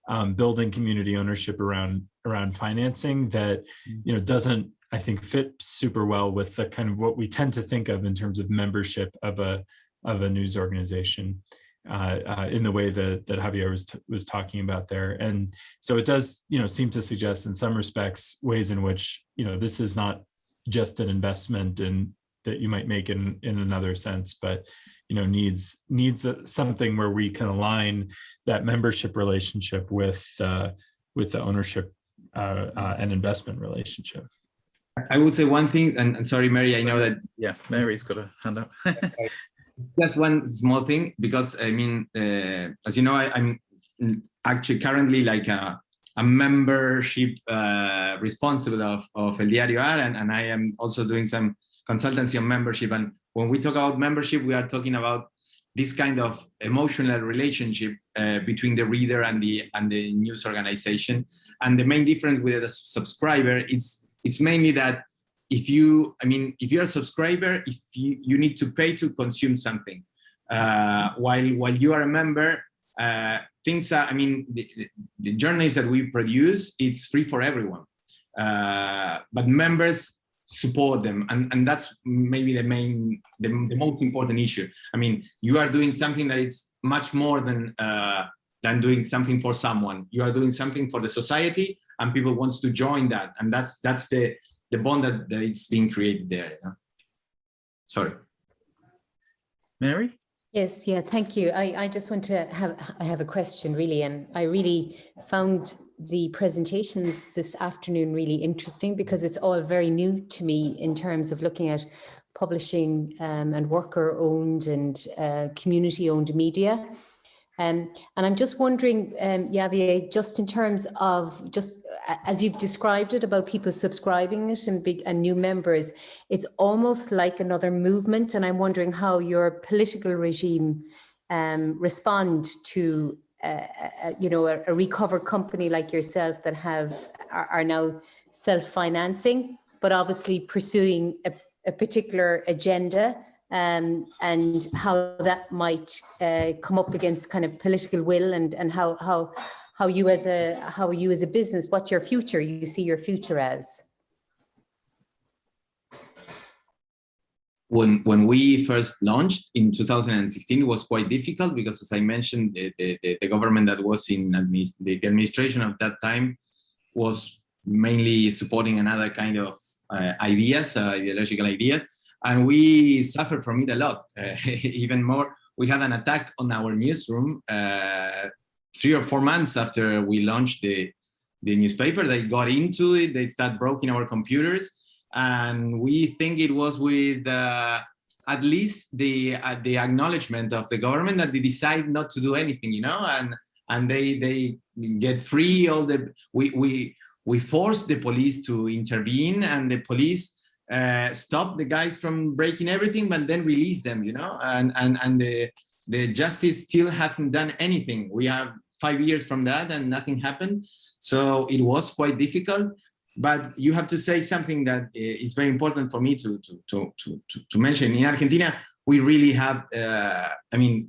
um, building community ownership around around financing that you know doesn't I think fit super well with the kind of what we tend to think of in terms of membership of a of a news organization uh, uh, in the way that that Javier was was talking about there, and so it does you know seem to suggest in some respects ways in which you know this is not just an investment in that you might make in in another sense, but you know needs needs something where we can align that membership relationship with uh, with the ownership uh, uh, and investment relationship. I would say one thing, and and sorry, Mary, I know that Yeah, Mary's got a hand up. *laughs* just one small thing because I mean, uh, as you know, I, I'm actually currently like a, a membership uh, responsible of, of El Diario AR, and, and I am also doing some consultancy on membership. And when we talk about membership, we are talking about this kind of emotional relationship uh, between the reader and the and the news organization. And the main difference with the subscriber, it's it's mainly that if you, I mean, if you're a subscriber, if you, you need to pay to consume something, uh, while while you are a member, uh, things are, I mean, the, the, the that we produce, it's free for everyone. Uh, but members support them, and, and that's maybe the main, the, the most important issue. I mean, you are doing something that it's much more than uh, than doing something for someone. You are doing something for the society, and people wants to join that, and that's that's the the bond that, that it's being created there. You know? Sorry. Mary? Yes, yeah, thank you. I, I just want to have, I have a question really, and I really found the presentations this afternoon really interesting because it's all very new to me in terms of looking at publishing um, and worker owned and uh, community owned media. Um, and I'm just wondering, um, Javier, just in terms of just as you've described it about people subscribing it and and new members, it's almost like another movement. And I'm wondering how your political regime um, respond to, uh, uh, you know, a, a recover company like yourself that have are, are now self-financing, but obviously pursuing a, a particular agenda um, and how that might uh, come up against kind of political will and and how how how you as a how you as a business what your future you see your future as. When when we first launched in 2016 it was quite difficult because as i mentioned the the, the government that was in administ the administration of that time was mainly supporting another kind of uh, ideas uh, ideological ideas and we suffered from it a lot. Uh, *laughs* even more, we had an attack on our newsroom uh, three or four months after we launched the, the newspaper. They got into it, they started breaking our computers, and we think it was with uh, at least the uh, the acknowledgement of the government that they decide not to do anything, you know, and and they they get free all the we we we forced the police to intervene, and the police uh, stop the guys from breaking everything, but then release them, you know, and, and, and the, the justice still hasn't done anything. We have five years from that and nothing happened. So it was quite difficult, but you have to say something that is very important for me to, to, to, to, to mention. In Argentina, we really have, uh, I mean,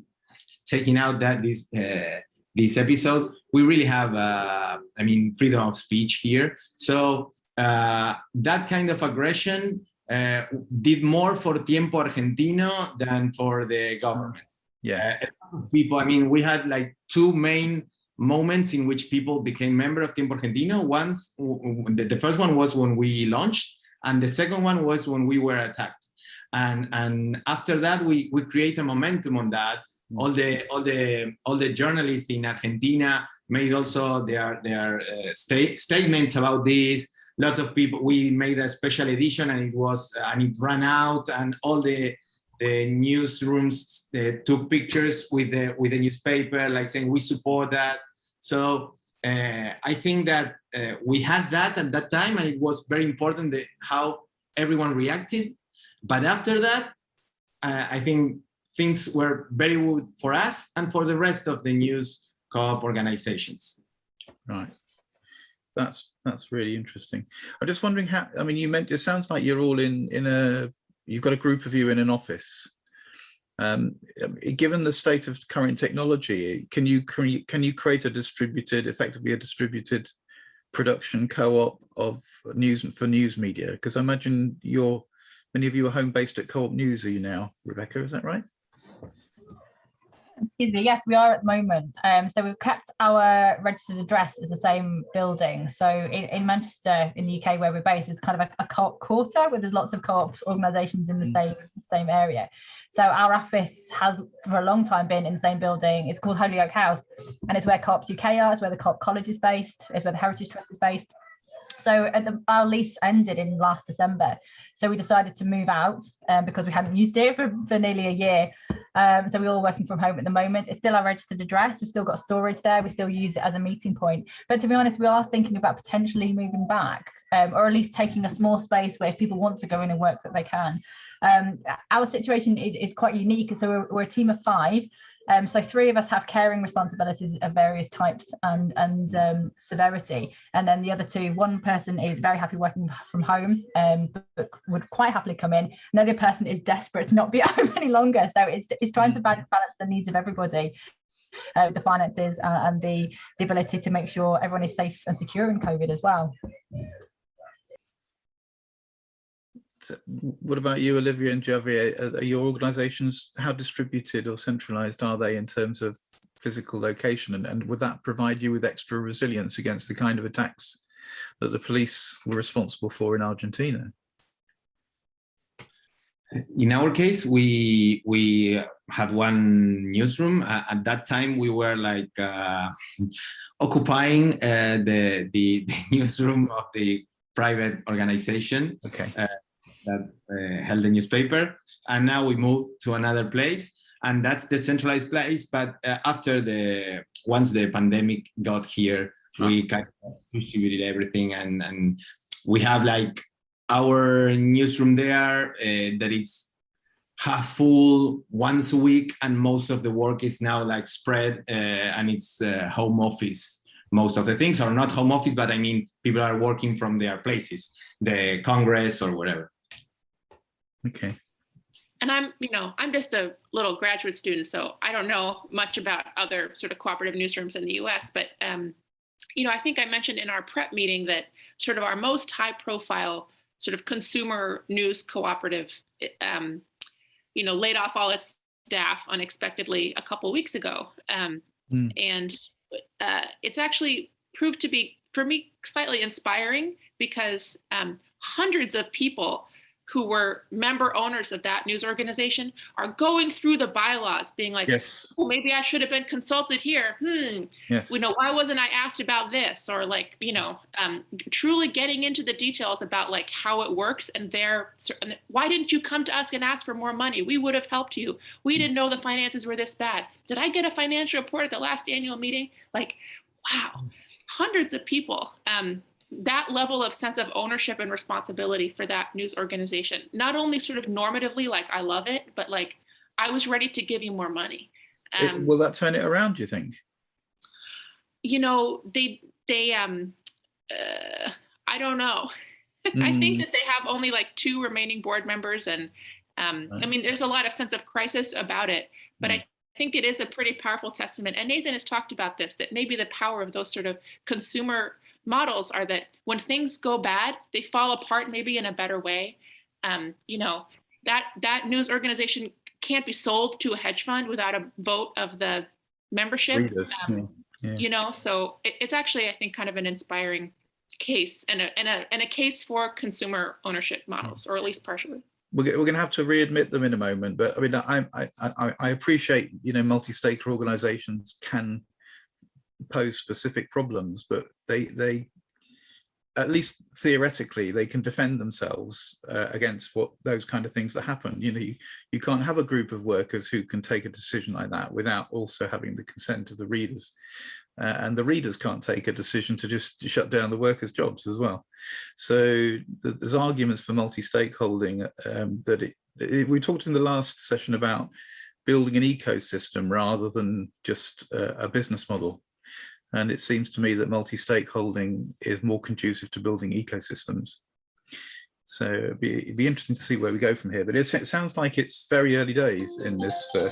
taking out that this, uh, this episode, we really have, uh, I mean, freedom of speech here. So uh, that kind of aggression uh, did more for Tiempo Argentino than for the government. Yeah. Uh, people, I mean, we had like two main moments in which people became member of Tiempo Argentino. Once, the, the first one was when we launched, and the second one was when we were attacked. And and after that, we we create a momentum on that. All the all the all the journalists in Argentina made also their their uh, state statements about this lot of people, we made a special edition and it was, and it ran out and all the, the newsrooms uh, took pictures with the, with the newspaper, like saying we support that. So uh, I think that uh, we had that at that time and it was very important how everyone reacted. But after that, I think things were very good for us and for the rest of the news co-op organizations. Right. That's that's really interesting. I'm just wondering how. I mean, you meant it sounds like you're all in in a. You've got a group of you in an office. Um, given the state of current technology, can you can you create a distributed, effectively a distributed production co-op of news for news media? Because I imagine you're many of you are home based at Co-op News. Are you now, Rebecca? Is that right? Excuse me yes we are at the moment. Um so we've kept our registered address as the same building. So in, in manchester in the uk where we're based is kind of a, a co-op quarter where there's lots of co-op organizations in the Mm. same same area. So our office has for a long time been in the same building. It's called holyoake house and it's where co-ops uk are it's where the co-op college is based it's where the heritage trust is based so the, our lease ended in last December. So we decided to move out um, because we hadn't used it *laughs* for, for nearly a year. Um, so we're all working from home at the moment. It's still our registered address. We've still got storage there. We still use it as a meeting point. But to be honest, we are thinking about potentially moving back um, or at least taking a small space where if people want to go in and work that they can. Um, our situation is, is quite unique. So we're, we're a team of five. Um, so three of us have caring responsibilities of various types and and um, severity, and then the other two, one person is very happy working from home, um, but, would quite happily come in. Another person is desperate to not be *laughs* at home any longer. So it's it's trying to balance the needs of everybody. Uh, the finances uh, and the, the ability to make sure everyone is safe and secure in COVID as well. What about you, Olivia and Javier? Are, are your organizations, how distributed or centralized are they in terms of physical location? And, and would that provide you with extra resilience against the kind of attacks that the police were responsible for in Argentina? In our case, we we had one newsroom. Uh, at that time, we were like uh, *laughs* occupying uh, the, the *laughs* the newsroom of the private organization Okay. That uh, held the newspaper. And now we moved to another place, and that's the centralized place. But uh, after the once the pandemic got here, we kind of distributed everything, and and we have like our newsroom there uh, that it's half full once a week, and most of the work is now like spread, uh, and it's uh, home office. Most of the things are not home office, but I mean people are working from their places, the Congress or whatever. Okay. and I'm, you know, I'm just a little graduate student, so I don't know much about other sort of cooperative newsrooms in the US, but, um, you know, I think I mentioned in our prep meeting that sort of our most high profile sort of consumer news cooperative, um, you know, laid off all its staff unexpectedly a couple weeks ago. Um, Mm. And uh, it's actually proved to be, for me, slightly inspiring because um, hundreds of people who were member owners of that news organization are going through the bylaws being like, Yes. oh, maybe I should have been consulted here. Hmm, Yes. you know, why wasn't I asked about this? Or like, you know, um, truly getting into the details about like how it works and their, why didn't you come to us and ask for more money? We would have helped you. We didn't know the finances were this bad. Did I get a financial report at the last annual meeting? Like, wow, hundreds of people. Um, that level of sense of ownership and responsibility for that news organization, not only sort of normatively, like I love it, but like I was ready to give you more money. It- Um, will that turn it around, do you think? you know, they they um, uh, I don't know. *laughs* I Mm. think that they have only like two remaining board members, and um, I mean, there's a lot of sense of crisis about it. But Mm. I think it is a pretty powerful testament. And Nathan has talked about this that maybe the power of those sort of consumer models are that when things go bad, they fall apart maybe in a better way. Um, you know, that that news organization can't be sold to a hedge fund without a vote of the membership. Readers, Um, yeah. Yeah. you know so it, it's actually i think kind of an inspiring case and a, and a and a case for consumer ownership models or at least partially we're, we're going to have to readmit them in a moment, but I mean, I, I, I, I appreciate, you know, multi-stakeholder organizations can pose specific problems, but they, they, at least theoretically, they can defend themselves uh, against what those kind of things that happen. You know, you, you can't have a group of workers who can take a decision like that without also having the consent of the readers. Uh, and the readers can't take a decision to just shut down the workers' jobs as well. So th there's arguments for multi-stakeholding um, that it, it, we talked in the last session about building an ecosystem rather than just uh, a business model. And it seems to me that multi-stakeholding is more conducive to building ecosystems. So it'd be, it'd be interesting to see where we go from here. But it sounds like it's very early days in this. Uh,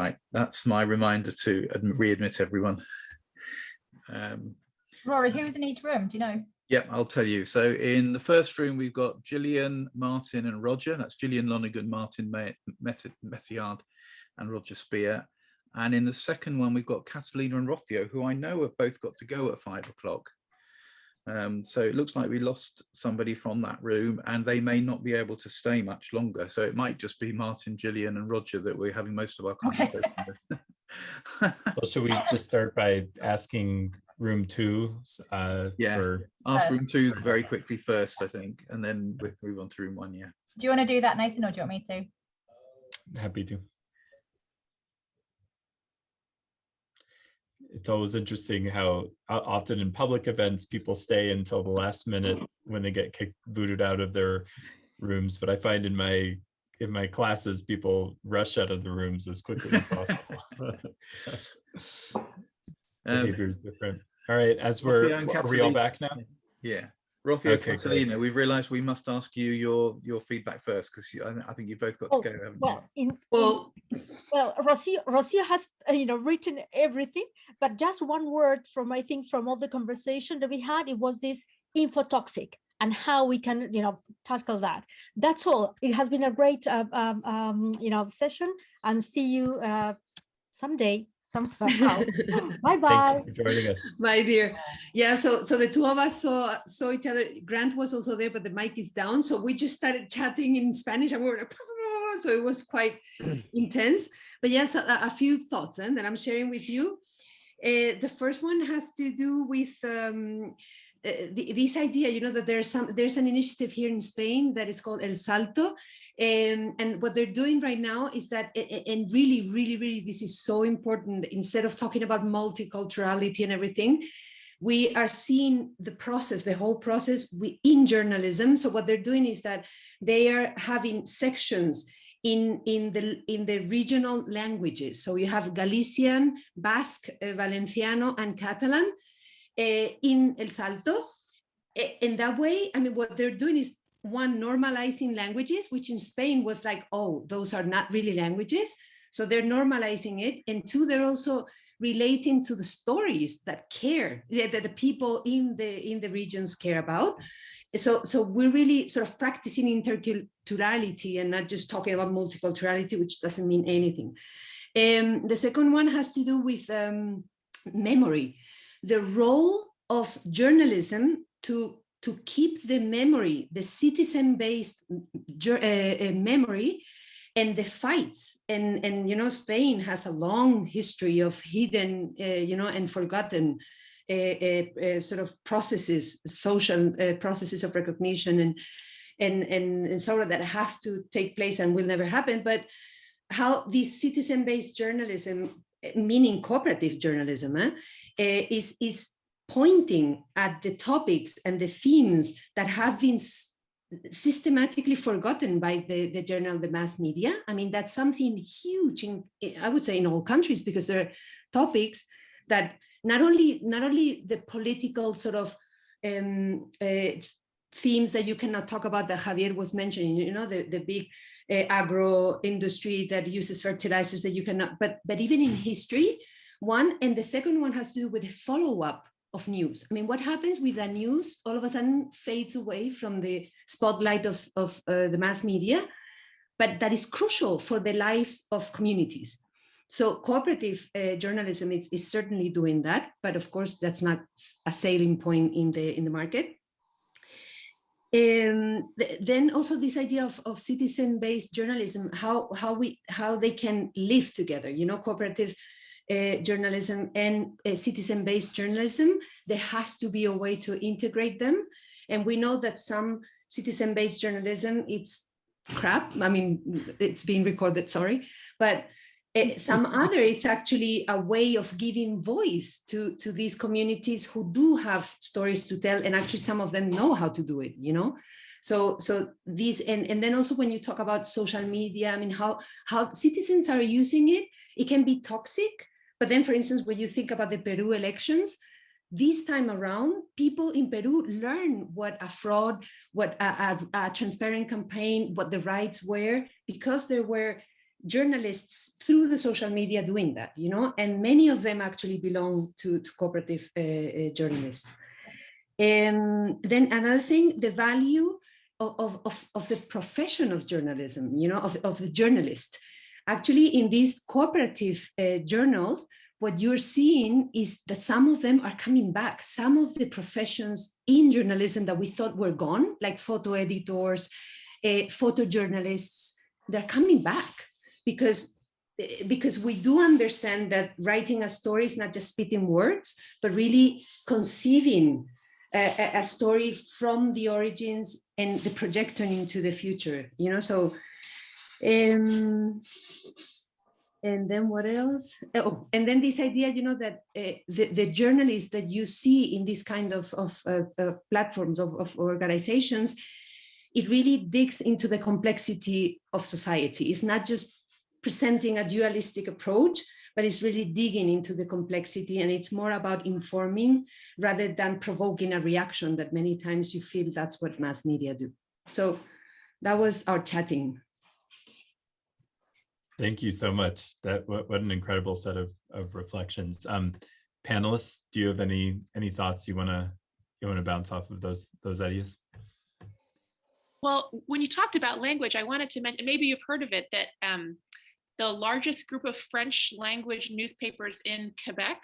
right, that's my reminder to readmit everyone. Um, Rory, who's in each room? Do you know? Yep, I'll tell you. So in the first room, we've got Gillian, Martin and Roger. That's Gillian Lonergan, Martin Mettiard and Roger Spear. And in the second one, we've got Catalina and Rocio, who I know have both got to go at five o'clock. Um, so it looks like we lost somebody from that room and they may not be able to stay much longer. So it might just be Martin, Gillian and Roger that we're having most of our conversation with. *laughs* well, should we just start by asking room two? Uh, yeah, for... ask room two very quickly first, I think, and then we move on to room one, yeah. Do you want to do that, Nathan, or do you want me to? Happy to. It's always interesting how often in public events people stay until the last minute mm. when they get kicked booted out of their rooms but i find in my in my classes people rush out of the rooms as quickly as possible. *laughs* *laughs* Um, Behavior is different. All right as we're are we all back now? Yeah Rocio okay, Catalina, we've realised we must ask you your your feedback first because I, I, think you've both got oh, to go. well, in, well, in, well, Rocio, Rocio has uh, you know written everything, but just one word from I think from all the conversation that we had, it was this infotoxic and how we can you know tackle that. That's all. It has been a great uh, um, um, you know session, and see you uh, someday somehow. bye *laughs* bye. Thank you for joining us. *laughs* My dear. Yeah, so so the two of us saw saw each other. Grant was also there, but the mic is down. So we just started chatting in Spanish and we were like, *laughs* so it was quite *clears throat* intense. But yes, a, a few thoughts eh, that I'm sharing with you. Uh, the first one has to do with um, uh, the, this idea, you know, that there's some there's an initiative here in Spain that is called El Salto, um, and what they're doing right now is that, and really, really, really, this is so important. Instead of talking about multiculturality and everything, we are seeing the process, the whole process we, in journalism. So what they're doing is that they are having sections in in the in the regional languages. So you have Galician, Basque, uh, Valenciano, and Catalan in El Salto. In that way, I mean, what they're doing is one normalizing languages, which in Spain was like, oh, those are not really languages. So they're normalizing it. And two, they're also relating to the stories that care, that the people in the in the regions care about. So, so we're really sort of practicing interculturality and not just talking about multiculturality, which doesn't mean anything. Um, the second one has to do with um, memory, the role of journalism to to keep the memory, the citizen-based uh, uh, memory and the fights. And, and, you know, Spain has a long history of hidden, uh, you know, and forgotten uh, uh, uh sort of processes, social processes of recognition and, and, and, and of that have to take place and will never happen. But how this citizen-based journalism, meaning cooperative journalism, eh, is, is pointing at the topics and the themes that have been systematically forgotten by the, the journal, the mass media. I mean, that's something huge in, I would say in all countries, because there are topics that not only, not only the political sort of um, uh, themes that you cannot talk about that Javier was mentioning, you know, the, the big uh, agro industry that uses fertilizers that you cannot, but, but even in history, one, and the second one has to do with the follow-up of news. I mean, what happens with the news all of a sudden fades away from the spotlight of, of uh, the mass media, but that is crucial for the lives of communities. So cooperative uh, journalism is, is certainly doing that, but of course that's not a selling point in the in the market. Um, th then also this idea of, of citizen-based journalism, how how we how they can live together. You know, cooperative journalism and uh, citizen-based journalism, there has to be a way to integrate them. And we know that some citizen-based journalism, it's crap. I mean, it's being recorded, sorry, but uh, some other, it's actually a way of giving voice to, to these communities who do have stories to tell, and actually some of them know how to do it, you know? So, so these, and, and then also when you talk about social media, I mean, how, how citizens are using it, it can be toxic. But then, for instance, when you think about the Peru elections, this time around, people in Peru learn what a fraud, what a, a, a transparent campaign, what the rights were, because there were journalists through the social media doing that, you know, and many of them actually belong to, to cooperative uh, uh, journalists. Um, then another thing, the value of, of, of the profession of journalism, you know, of, of the journalist. Actually, in these cooperative uh, journals, what you're seeing is that some of them are coming back. Some of the professions in journalism that we thought were gone, like photo editors, uh, photojournalists, they're coming back because because we do understand that writing a story is not just spitting words, but really conceiving a, a, story from the origins and the projection into the future, you know, so, um, and then what else? Oh, and then this idea, you know, that uh, the, the journalists that you see in this kind of, of uh, platforms, of, of organizations, it really digs into the complexity of society. It's not just presenting a dualistic approach, but it's really digging into the complexity and it's more about informing rather than provoking a reaction that many times you feel that's what mass media do. So that was our chatting. Thank you so much. That what, what an incredible set of, of reflections. Um, panelists, do you have any any thoughts you wanna you wanna bounce off of those those ideas? Well, when you talked about language, I wanted to mention, maybe you've heard of it, that um, the largest group of French language newspapers in Quebec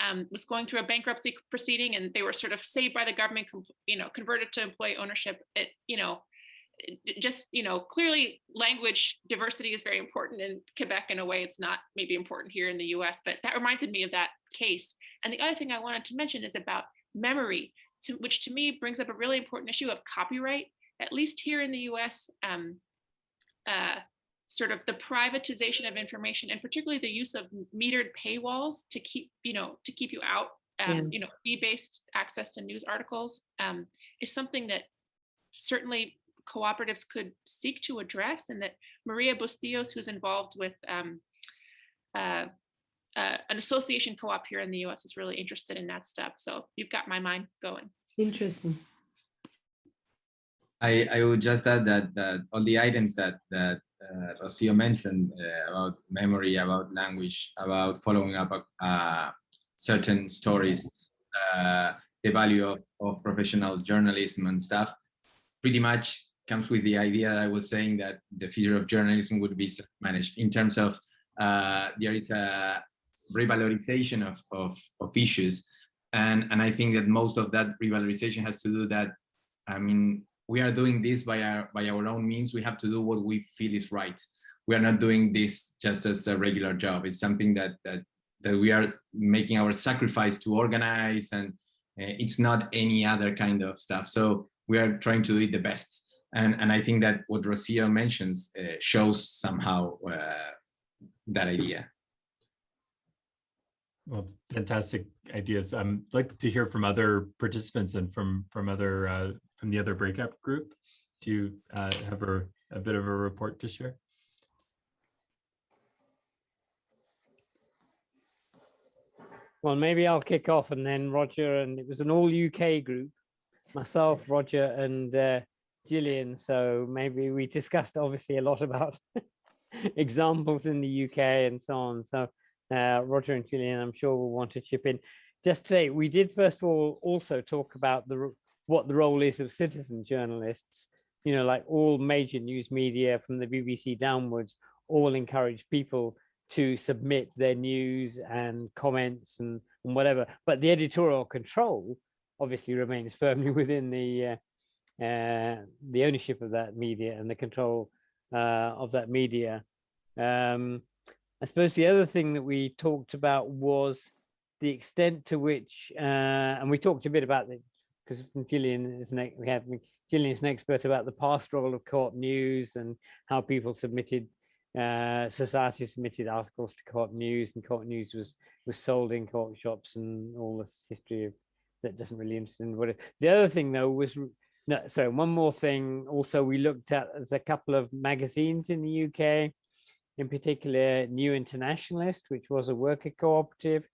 um, was going through a bankruptcy proceeding and they were sort of saved by the government, you know, converted to employee ownership. It, you know, just, you know, clearly language diversity is very important in Quebec in a way it's not maybe important here in the US, but that reminded me of that case. And the other thing I wanted to mention is about memory, to, which to me brings up a really important issue of copyright, at least here in the US. Um, uh, sort of the privatization of information and particularly the use of metered paywalls to keep you know to keep you out um, yeah. you know fee-based access to news articles um, is something that certainly cooperatives could seek to address and that Maria Bustillos who's involved with um, uh, uh, an association co-op here in the US is really interested in that stuff. So you've got my mind going. Interesting. I, I would just add that that all the items that that uh, Rocio mentioned uh, about memory, about language, about following up uh, certain stories, uh, the value of, of professional journalism and stuff, pretty much comes with the idea that I was saying that the future of journalism would be managed in terms of uh, there is a revalorization of, of, of issues. And, and I think that most of that revalorization has to do that, I mean, we are doing this by our by our own means. We have to do what we feel is right. We are not doing this just as a regular job. It's something that that that we are making our sacrifice to organize and uh, it's not any other kind of stuff. So we are trying to do it the best and and i think that what rocio mentions uh, shows somehow uh, that idea well, fantastic ideas. I'd um, like to hear from other participants and from from other uh, from the other breakout group. Do you uh, have a, a bit of a report to share? Well, maybe I'll kick off and then Roger, and it was an all UK group, myself, Roger, and uh, Gillian. So maybe we discussed obviously a lot *laughs* about examples in the UK and so on. So uh, Roger and Gillian, I'm sure will want to chip in. Just to say, we did first of all also talk about the what the role is of citizen journalists. You know, like all major news media from the BBC downwards, all encourage people to submit their news and comments and, and whatever. But the editorial control obviously remains firmly *laughs* within the uh, the ownership of that media and the control uh, of that media. Um, I suppose the other thing that we talked about was the extent to which, uh, and we talked a bit about it because Gillian is an, we have Gillian is an expert about the past role of co-op news and how people submitted, uh, society submitted articles to co-op news, and co-op news was was sold in co-op shops and all this history of that doesn't really interest. It, the other thing though was no, sorry, one more thing. Also, we looked at there's a couple of magazines in the UK, in particular, New Internationalist, which was a worker cooperative,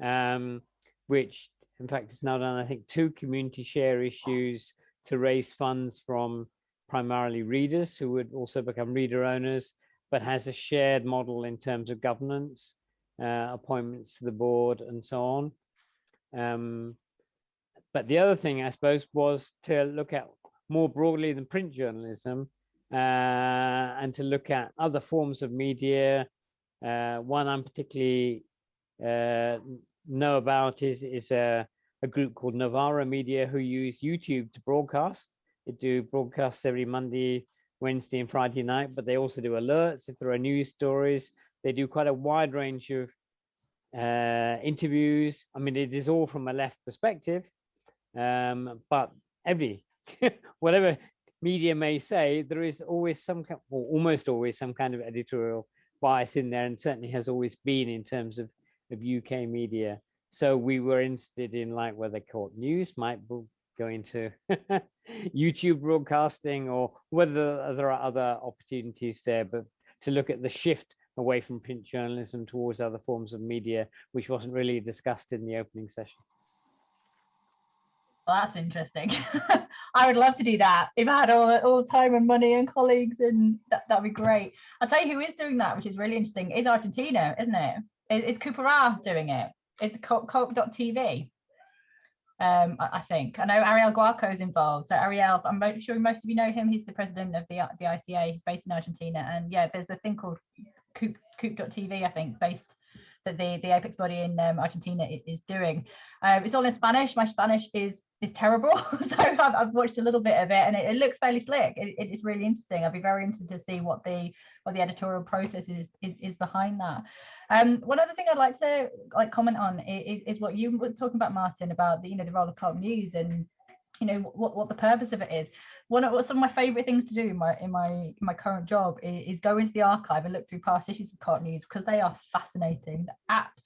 um, which in fact has now done, I think, two community share issues to raise funds from primarily readers who would also become reader owners, but has a shared model in terms of governance, uh, appointments to the board, and so on. Um, but the other thing, I suppose, was to look at more broadly than print journalism uh, and to look at other forms of media. Uh, one I'm particularly uh, know about is, is a, a group called Novara Media who use YouTube to broadcast. They do broadcasts every Monday, Wednesday, and Friday night, but they also do alerts if there are news stories. They do quite a wide range of uh, interviews. I mean, it is all from a left perspective, um, but every *laughs* whatever media may say, there is always some, or almost always some kind of editorial bias in there, and certainly has always been in terms of, of UK media. So we were interested in like whether co-op news might go into *laughs* YouTube broadcasting or whether there are other opportunities there, but to look at the shift away from print journalism towards other forms of media, which wasn't really discussed in the opening session. Well, that's interesting. *laughs* I would love to do that. If I had all, all the time and money and colleagues, and that, that'd be great. I'll tell you who is doing that, which is really interesting, is Argentina, isn't it? Is, is Cooperar doing it? It's co-op.tv. Um, I, think. I know Ariel Guarco is involved. So Ariel, I'm sure most of you know him. He's the president of the, the ICA. He's based in Argentina. And yeah, there's a thing called Coop, Coop.tv, I think, based that the, the apex body in um, Argentina is doing. Um, it's all in Spanish. My Spanish is is terrible, *laughs* so I've, I've, watched a little bit of it, and it, it looks fairly slick. It, it is really interesting. I'd be very interested to see what the what the editorial process is is, is behind that. Um, one other thing I'd like to like comment on is, is what you were talking about, Martin, about the you know the role of co-op news and you know what what the purpose of it is one of some of my favorite things to do in my in my in my current job is, is, go into the archive and look through past issues of co-op news because they are fascinating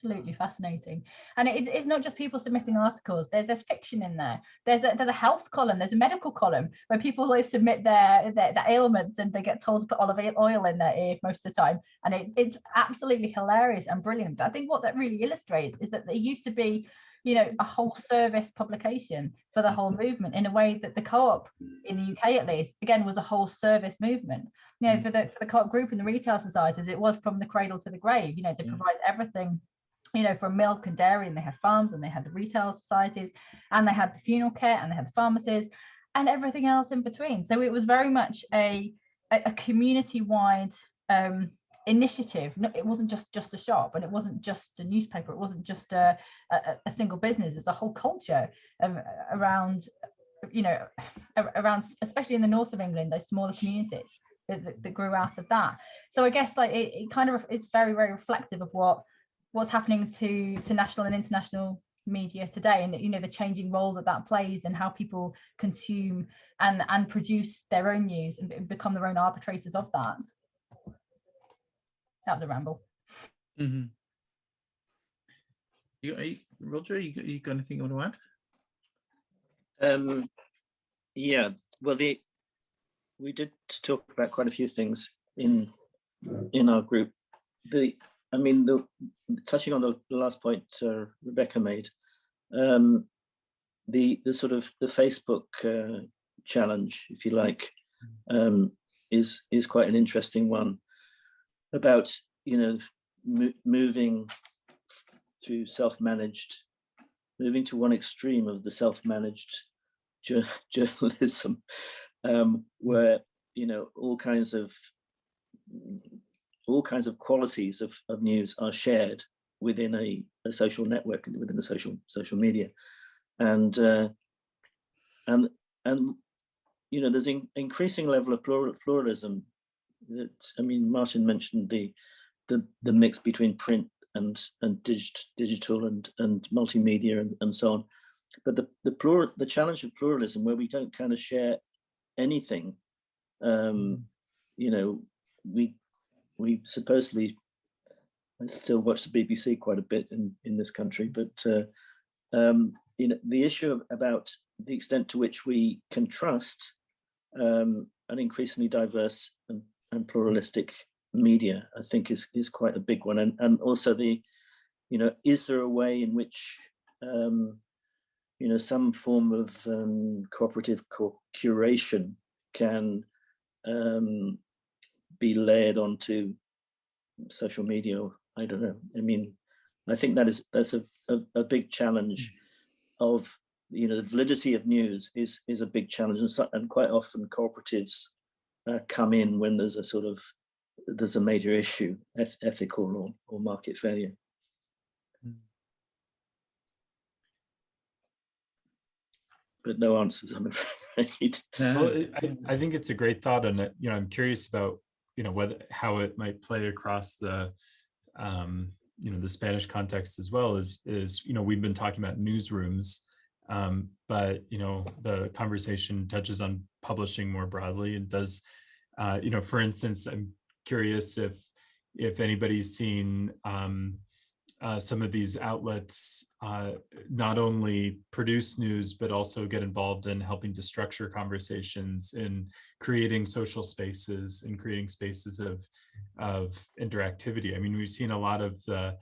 absolutely mm. fascinating. And it, it's not just people submitting articles there's there's fiction in there. There's a there's a health column there's a medical column where people always submit their, their, their ailments and they get told to put olive oil in their ear most of the time. And it, it's absolutely hilarious and brilliant. But i think what that really illustrates is that there used to be you know a whole service publication for the whole movement in a way that the co-op in the UK at least again was a whole service movement. You know for the, for the co-op group and the retail societies it was from the cradle to the grave. You know they yeah. provide everything you know from milk and dairy and they had farms and they had the retail societies and they had the funeral care and they had the pharmacies and everything else in between. So it was very much a a, a community-wide um initiative. It wasn't just just a shop and it wasn't just a newspaper. It wasn't just a, a, a single business. It's a whole culture around you know around especially in the north of england those smaller communities that, that, that grew out of that. So i guess like it, it kind of it's very very reflective of what what's happening to to national and international media today and you know the changing role that that plays and how people consume and and produce their own news and become their own arbitrators of that that was a ramble. Mm -hmm. you, you, Roger, you, you got anything you want to add? Um, yeah, well, the we did talk about quite a few things in in our group. The, I mean, the touching on the, the last point uh, Rebecca made, um, the the sort of the Facebook uh, challenge, if you like, um, is is quite an interesting one about you know mo moving through self-managed moving to one extreme of the self-managed *laughs* journalism um, where you know all kinds of all kinds of qualities of, of news are shared within a, a social network and within the social social media. And uh, and and you know there's an increasing level of plural, pluralism that I mean, Martin mentioned the the the mix between print and and digit, digital and and multimedia and, and so on. But the the plural the challenge of pluralism where we don't kind of share anything, um, you know, we we supposedly still watch the BBC quite a bit in in this country, but uh, um, you know the issue about the extent to which we can trust um, an increasingly diverse and, and pluralistic media, I think is, is quite a big one. And, and also the, you know, is there a way in which, um, you know, some form of um, cooperative co curation can um, be layered onto social media? I don't know. I mean, I think that is that's a, a, a big challenge of you know the validity of news is is a big challenge and, so, and quite often cooperatives uh, come in when there's a sort of there's a major issue eth ethical or, or market failure. But no answers i'm *laughs* afraid. Well, I, I think it's a great thought and you know i'm curious about you know whether how it might play across the um you know the spanish context as well is is you know we've been talking about newsrooms um, but you know the conversation touches on publishing more broadly and does uh, you know for instance i'm curious if if anybody's seen um, uh, some of these outlets uh, not only produce news but also get involved in helping to structure conversations in creating social spaces and creating spaces of of interactivity. I mean we've seen a lot of the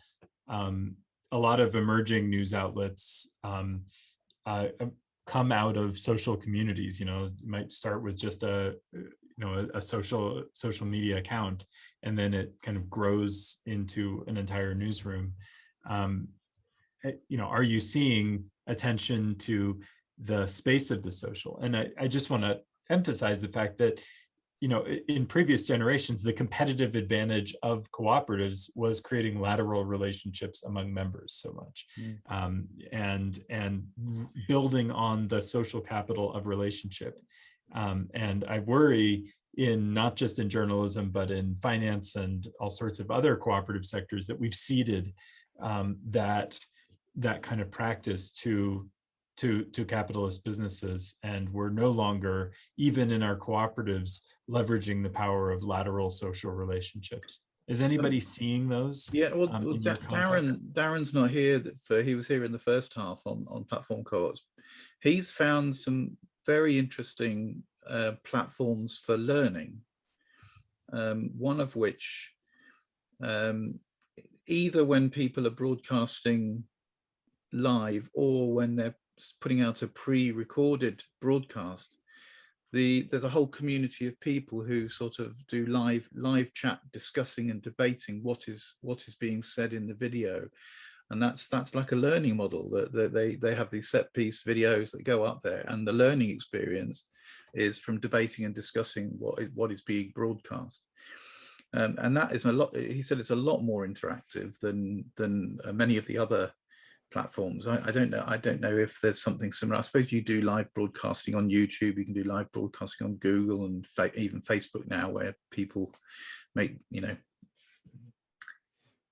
um, a lot of emerging news outlets um, uh, um, come out of social communities. You know, you might start with just a you know a, a, social social media account, and then it kind of grows into an entire newsroom. Um, eh, you know, are you seeing attention to the space of the social? And I, I just want to emphasize the fact that you know, in previous generations, the competitive advantage of cooperatives was creating lateral relationships among members so much, mm. um, and and building on the social capital of relationship. Um, and I worry in not just in journalism, but in finance and all sorts of other cooperative sectors that we've ceded um, that that kind of practice to to to capitalist businesses and we're no longer even in our cooperatives leveraging the power of lateral social relationships. Is anybody seeing those yeah well um, darren darren's not here for he was here in the first half on on platform co-ops. He's found some very interesting uh, platforms for learning um, one of which um, either when people are broadcasting live or when they're putting out a pre-recorded broadcast, the there's a whole community of people who sort of do live live chat discussing and debating what is what is being said in the video. And that's that's like a learning model that, they they have these set piece videos that go up there. And the learning experience is from debating and discussing what is what is being broadcast. Um, and that is a lot he said it's a lot more interactive than than uh, many of the other platforms. I, I, don't know. I don't know if there's something similar. I suppose you do live broadcasting on YouTube. You can do live broadcasting on Google and even Facebook now, where people make you know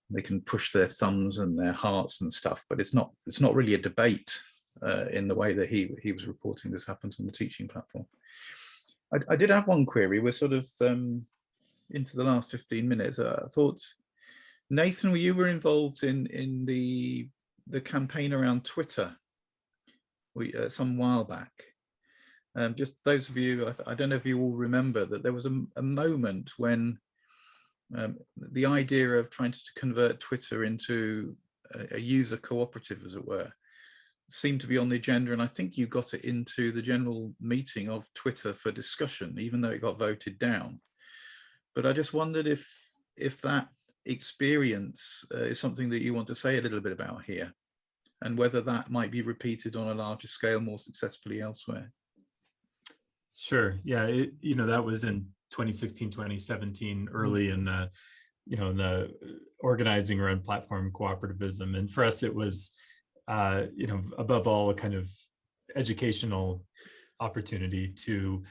they can push their thumbs and their hearts and stuff. But it's not. It's not really a debate uh, in the way that he he was reporting this happens on the teaching platform. I, I did have one query. We're sort of um, into the last 15 minutes. Uh, I thought Nathan, you were involved in in the the campaign around Twitter we, uh, some while back. Um, just those of you, I, I, don't know if you all remember that there was a, a moment when um, the idea of trying to convert Twitter into a, a, user cooperative, as it were, seemed to be on the agenda. And I think you got it into the general meeting of Twitter for discussion, even though it got voted down. But I just wondered if if that experience uh, is something that you want to say a little bit about here and whether that might be repeated on a larger scale more successfully elsewhere. Sure. Yeah. It, you know, that was in 2016, 2017, early in the, you know, in the organizing around platform cooperativism. And for us, it was, uh, you know, above all, a kind of educational opportunity to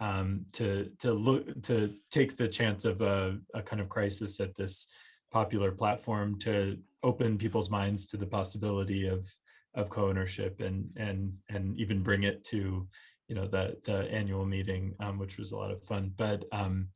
um, to to look to take the chance of a, a kind of crisis at this popular platform to open people's minds to the possibility of of co-ownership and and and even bring it to you know the the annual meeting um, which was a lot of fun. But um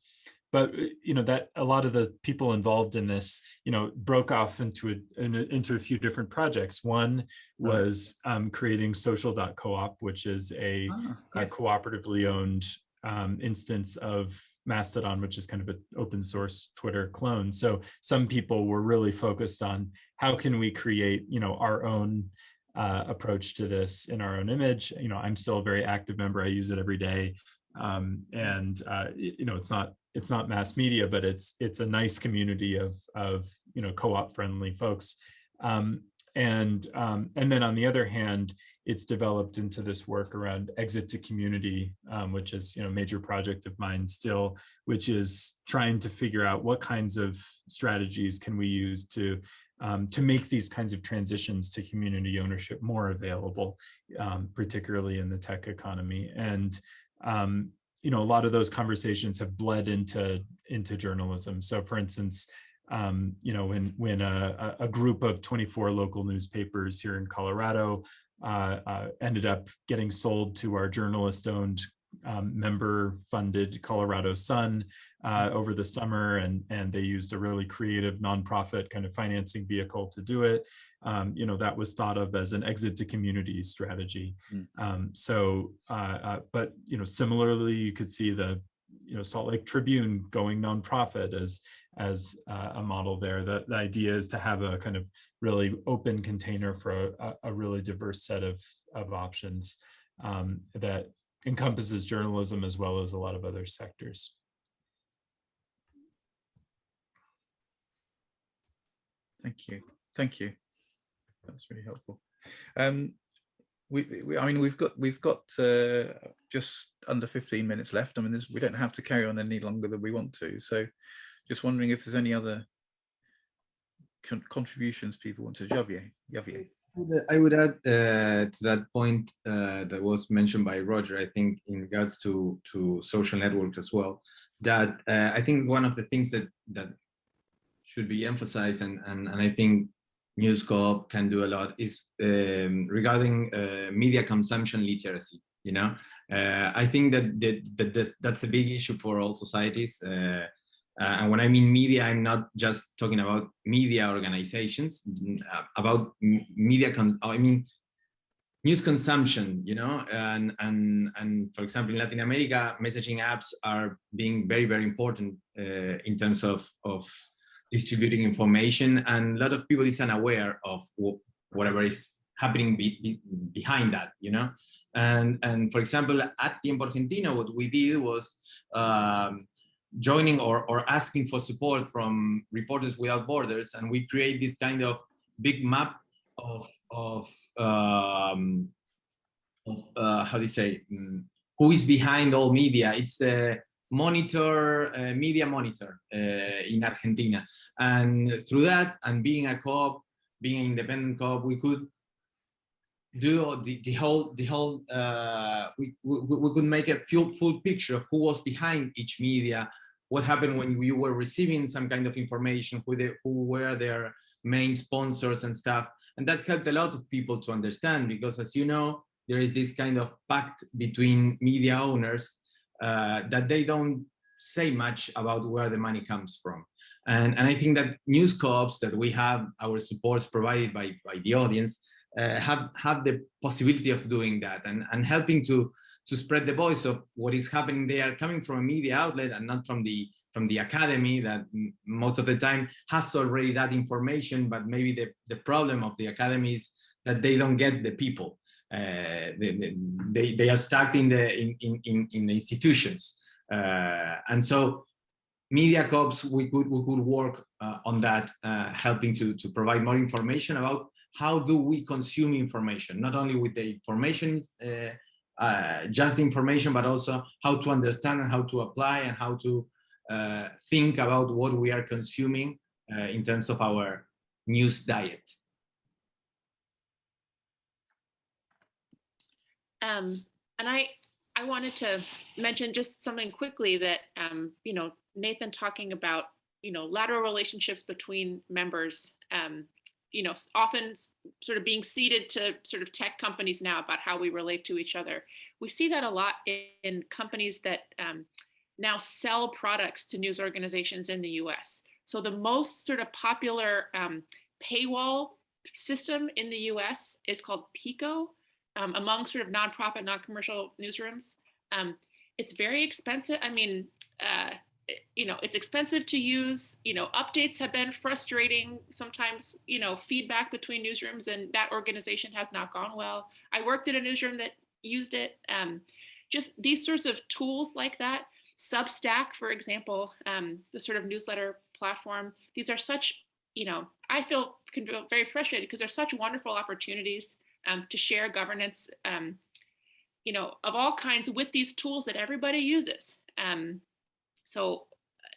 but uh, you know that a lot of the people involved in this you know broke off into a, into a few different projects. One was um, creating social.coop which is a, Ah, a cooperatively owned um, instance of Mastodon, which is kind of an open source Twitter clone. So some people were really focused on how can we create, you know, our own uh, approach to this in our own image. You know, I'm still a very active member. I use it every day, um, and uh, you know, it's not it's not mass media, but it's it's a nice community of of you know co-op friendly folks. Um, and um, and then on the other hand, it's developed into this work around exit to community, um, which is you know major project of mine still, which is trying to figure out what kinds of strategies can we use to um, to make these kinds of transitions to community ownership more available, um, particularly in the tech economy. And um, you know a lot of those conversations have bled into into journalism. So for instance, um, you know, when when a, a group of 24 local newspapers here in Colorado ended up getting sold to our journalist-owned um, member-funded Colorado Sun uh, over the summer, and and they used a really creative nonprofit kind of financing vehicle to do it. Um, you know, that was thought of as an exit to community strategy. Mm. Um, so, uh, uh, but you know, similarly, you could see the you know Salt Lake Tribune going nonprofit as as uh, a model there. The, the idea is to have a kind of really open container for a, a- really diverse set of, of options um, that encompasses journalism as well as a lot of other sectors. Thank you. Thank you. That's really helpful. Um, we, we, I mean, we've got we've got uh, just under 15 minutes left. I mean, we don't have to carry on any longer than we want to. So, just wondering if there's any other con contributions people want to Javier. Javier. I would add uh, to that point uh, that was mentioned by Roger, I think in regards to, to social networks as well, that uh, I think one of the things that, that should be emphasized and, and, and I think News Corp can do a lot is um, regarding uh, media consumption literacy, you know? Uh, I think that, that, that this, that's a big issue for all societies. Uh, and when I mean media, I'm not just talking about media organizations, uh, about media, I mean, news consumption, you know, and, and, and for example, in Latin America, messaging apps are being very, very important uh, in terms of, of distributing information. And a lot of people is unaware of whatever is happening be, be- behind that, you know? And, and for example, at Tiempo Argentino, what we did was, um, joining or, or asking for support from Reporters Without Borders, and we create this kind of big map of of um, of uh, how do you say mm, who is behind all media. It's the monitor uh, media monitor uh, in Argentina, and through that and being a co-op, being an independent co-op, we could do the, the whole the whole uh, we, we we could make a full full picture of who was behind each media what happened when you were receiving some kind of information who they who were their main sponsors and stuff. And that helped a lot of people to understand because as you know there is this kind of pact between media owners uh, that they don't say much about where the money comes from. And and i think that news co-ops that we have our supports provided by by the audience uh, have have the possibility of doing that and and helping to to spread the voice of what is happening. There coming from a media outlet and not from the from the academy that most of the time has already that information but maybe the the problem of the academy is that they don't get the people. Uh, they, they- they they are stuck in the in in in, in the institutions. Uh, and so media co-ops we could we could work uh, on that uh, helping to to provide more information about how do we consume information? Not only with the information uh, uh, just information but also how to understand and how to apply and how to uh, think about what we are consuming uh, in terms of our news diet. Um, and I, I wanted to mention just something quickly that, um, you know, Nathan talking about you know, lateral relationships between members, um, you know, often sort of being ceded to sort of tech companies now about how we relate to each other. We see that a lot in, in companies that um, now sell products to news organizations in the US. So the most sort of popular um, paywall system in the US is called Pico um, among sort of nonprofit, non-commercial newsrooms. Um, it's very expensive. I mean, uh, you know, it's expensive to use, you know, updates have been frustrating. Sometimes, you know, feedback between newsrooms and that organization has not gone well. I worked in a newsroom that used it. Um, just these sorts of tools like that. Substack, for example, um, the sort of newsletter platform. These are such, you know, I feel, very frustrated because they're such wonderful opportunities um, to share governance, um, you know, of all kinds with these tools that everybody uses. Um, so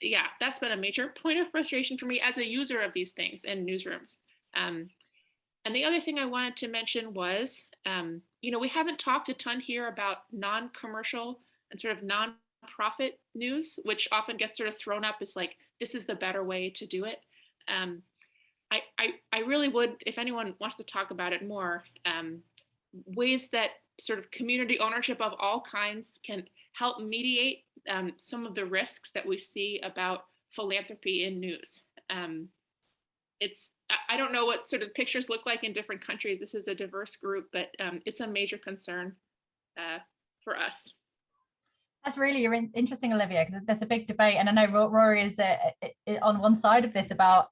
yeah, that's been a major point of frustration for me as a user of these things in newsrooms. Um, and the other thing I wanted to mention was, um, you know, we haven't talked a ton here about non-commercial and sort of non-profit news, which often gets sort of thrown up as like, this is the better way to do it. Um, I, I, I really would, if anyone wants to talk about it more, um, ways that sort of community ownership of all kinds can help mediate um, some of the risks that we see about philanthropy in news. Um, it's, I don't know what sort of pictures look like in different countries. This is a diverse group, but um, it's a major concern uh, for us. That's really interesting, Olivia, because there's a big debate, and I know Rory is uh, on one side of this about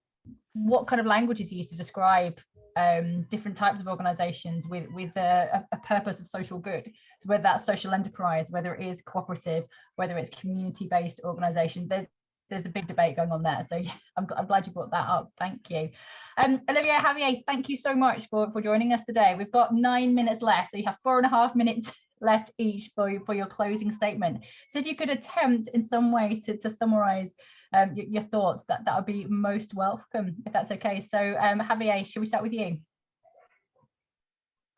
what kind of language is used to describe um, different types of organizations with with a, a, purpose of social good. So whether that's social enterprise, whether it is cooperative, whether it's community-based organization, there's there's a big debate going on there. So I'm, I'm glad you brought that up. Thank you. Um, Olivia Javier, thank you so much for, for joining us today. We've got nine minutes left, so you have four and a half minutes *laughs* left each for, for your closing statement. So if you could attempt in some way to, to summarize um, your, your, thoughts, that, that would be most welcome, if that's okay. So um, Javier, should we start with you?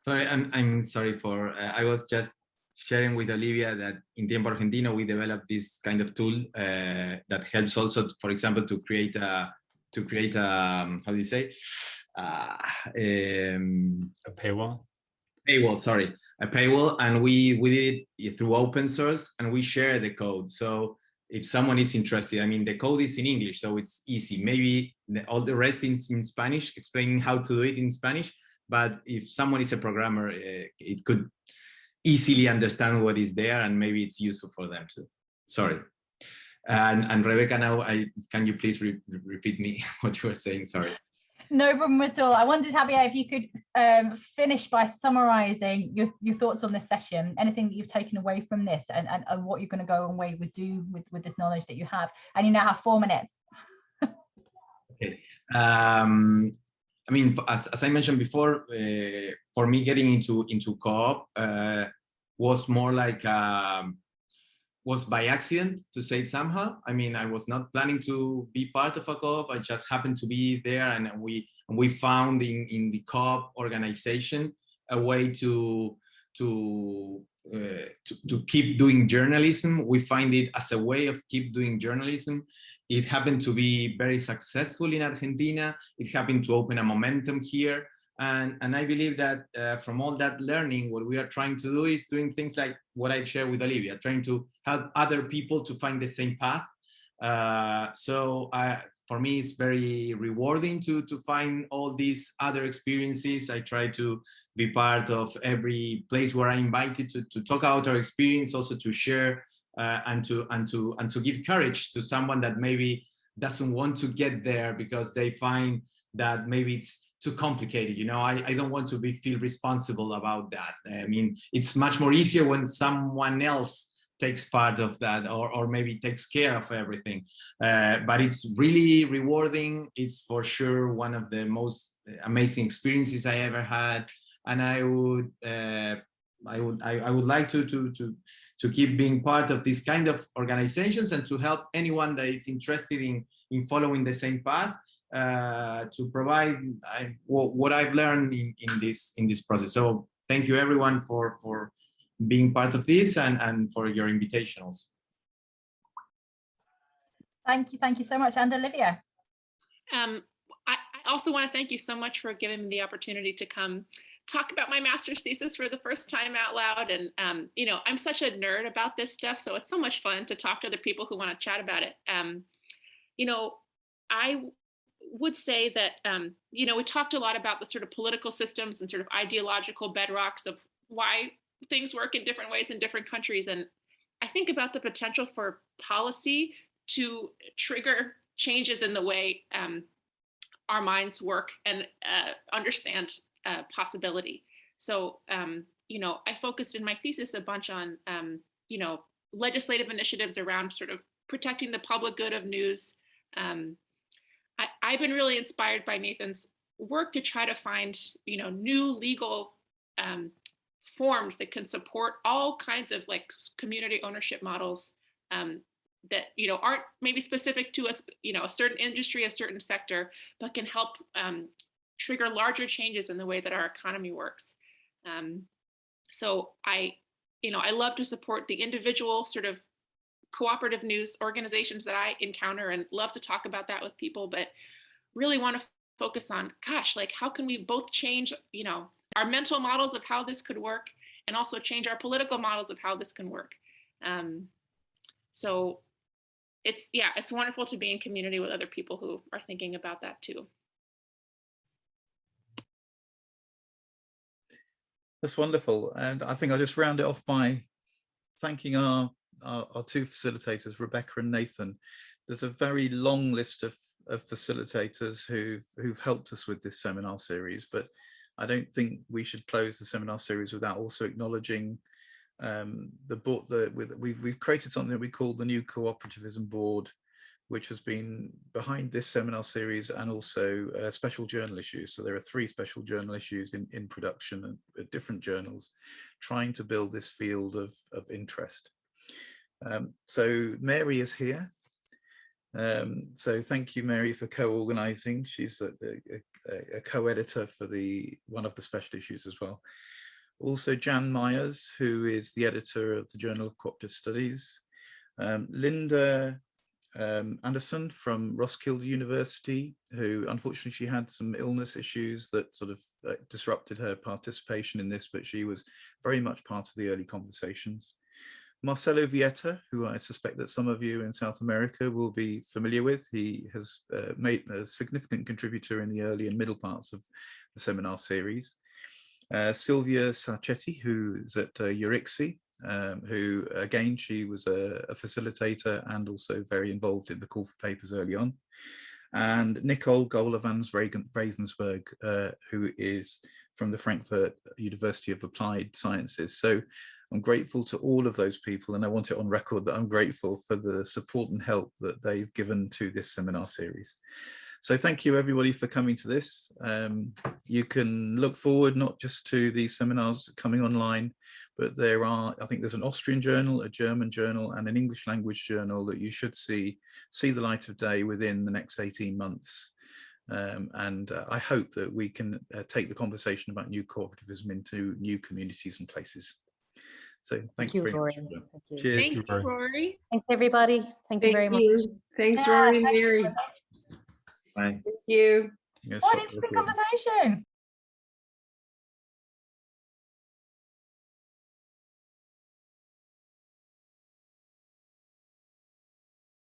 Sorry, I'm, I'm sorry for, uh, I was just sharing with Olivia that in Tiempo Argentino, we developed this kind of tool uh, that helps also, for example, to create a, to create a, um, how do you say, uh, um, a paywall? Paywall, sorry, a paywall. And we, we did it through open source and we share the code. So if someone is interested, I mean, the code is in English, so it's easy. Maybe the, all the rest is in Spanish, explaining how to do it in Spanish. But if someone is a programmer, uh, it could easily understand what is there and maybe it's useful for them too. Sorry. And, and Rebecca, now I can you please re repeat me *laughs* what you were saying? Sorry. No problem at all. I wondered, Javier, if you could um, finish by summarising your, your thoughts on this session, anything that you've taken away from this and, and, and what you're going to go away with do with, with this knowledge that you have. And you now have four minutes. okay. Um, I mean, as, as I mentioned before, uh, for me getting into, into co-op uh, was more like um, was by accident to say it somehow. I mean, I was not planning to be part of a co-op. I just happened to be there and we we found in, in the co-op organization a way to to, uh, to, to keep doing journalism. We find it as a way of keep doing journalism. It happened to be very successful in Argentina. It happened to open a momentum here. And, and I believe that uh, from all that learning, what we are trying to do is doing things like what I shared with Olivia, trying to help other people to find the same path. Uh, so I, for me, it's very rewarding to, to find all these other experiences. I try to be part of every place where I'm invited to, to talk about our experience, also to share uh, and to and to and to give courage to someone that maybe doesn't want to get there because they find that maybe it's too complicated. You know, I, I don't want to be feel responsible about that. I mean, it's much more easier when someone else takes part of that or, or maybe takes care of everything. Uh, but it's really rewarding. It's for sure one of the most amazing experiences I ever had. And I would, uh, I would, I, I would like to, to, to, to keep being part of this kind of organizations and to help anyone that is interested in, in following the same path uh, to provide I, what I've learned in, in this in this process. So thank you everyone for for being part of this and and for your invitation also. Thank you, thank you so much. And Olivia. Um, I, I also want to thank you so much for giving me the opportunity to come talk about my master's thesis for the first time out loud. And, um, you know, I'm such a nerd about this stuff, so it's so much fun to talk to other people who want to chat about it. Um, you know, I would say that, um, you know, we talked a lot about the sort of political systems and sort of ideological bedrocks of why things work in different ways in different countries. And I think about the potential for policy to trigger changes in the way um, our minds work and uh, understand uh, possibility. So, um, you know, I focused in my thesis a bunch on, um, you know, legislative initiatives around sort of protecting the public good of news. Um, I, I've been really inspired by Nathan's work to try to find, you know, new legal um, forms that can support all kinds of like community ownership models um, that you know aren't maybe specific to us you know a certain industry a certain sector but can help um, trigger larger changes in the way that our economy works. Um, so i you know i love to support the individual sort of cooperative news organizations that i encounter and love to talk about that with people but really want to focus on gosh like how can we both change you know our mental models of how this could work and also change our political models of how this can work um, so it's yeah it's wonderful to be in community with other people who are thinking about that too That's wonderful. And I think I'll just round it off by thanking our, our, our two facilitators, Rebecca and Nathan. There's a very long list of, of facilitators who've, who've helped us with this seminar series, but I don't think we should close the seminar series without also acknowledging um, the board that we've, we've created something that we call the new cooperativism board which has been behind this seminar series and also uh, special journal issues. So there are three special journal issues in, in production and uh, different journals trying to build this field of, of interest. Um, so Mary is here. Um, so thank you, Mary, for co-organizing. She's a, a, a co-editor for the one of the special issues as well. Also Jan Myers, who is the editor of the Journal of Cooperative Studies. Um, Linda um, Andersen from Roskilde University, who unfortunately she had some illness issues that sort of uh, disrupted her participation in this, but she was very much part of the early conversations. Marcelo Vieta, who I suspect that some of you in South America will be familiar with. He has uh, made a significant contributor in the early and middle parts of the seminar series. Uh, Silvia Sacchetti, who's at uh, Euricse, um, who again, she was a, a, facilitator and also very involved in the call for papers early on. And Nicole Göler von Ravensburg, uh, who is from the Frankfurt University of Applied Sciences. So I'm grateful to all of those people and I want it on record that I'm grateful for the support and help that they've given to this seminar series. So thank you everybody for coming to this. Um, you can look forward not just to these seminars coming online, but there are, I think there's an Austrian journal, a German journal and an English language journal that you should see, see the light of day within the next 18 months. Um, and uh, I hope that we can uh, take the conversation about new cooperativism into new communities and places. So thank, thank you very Rory. much. Thank you. Cheers. Thank you, Rory. Thanks everybody. Thank, thank you very you. much. Thanks, yeah, Rory and Mary. Bye. Thank you. Yes, what interesting conversation.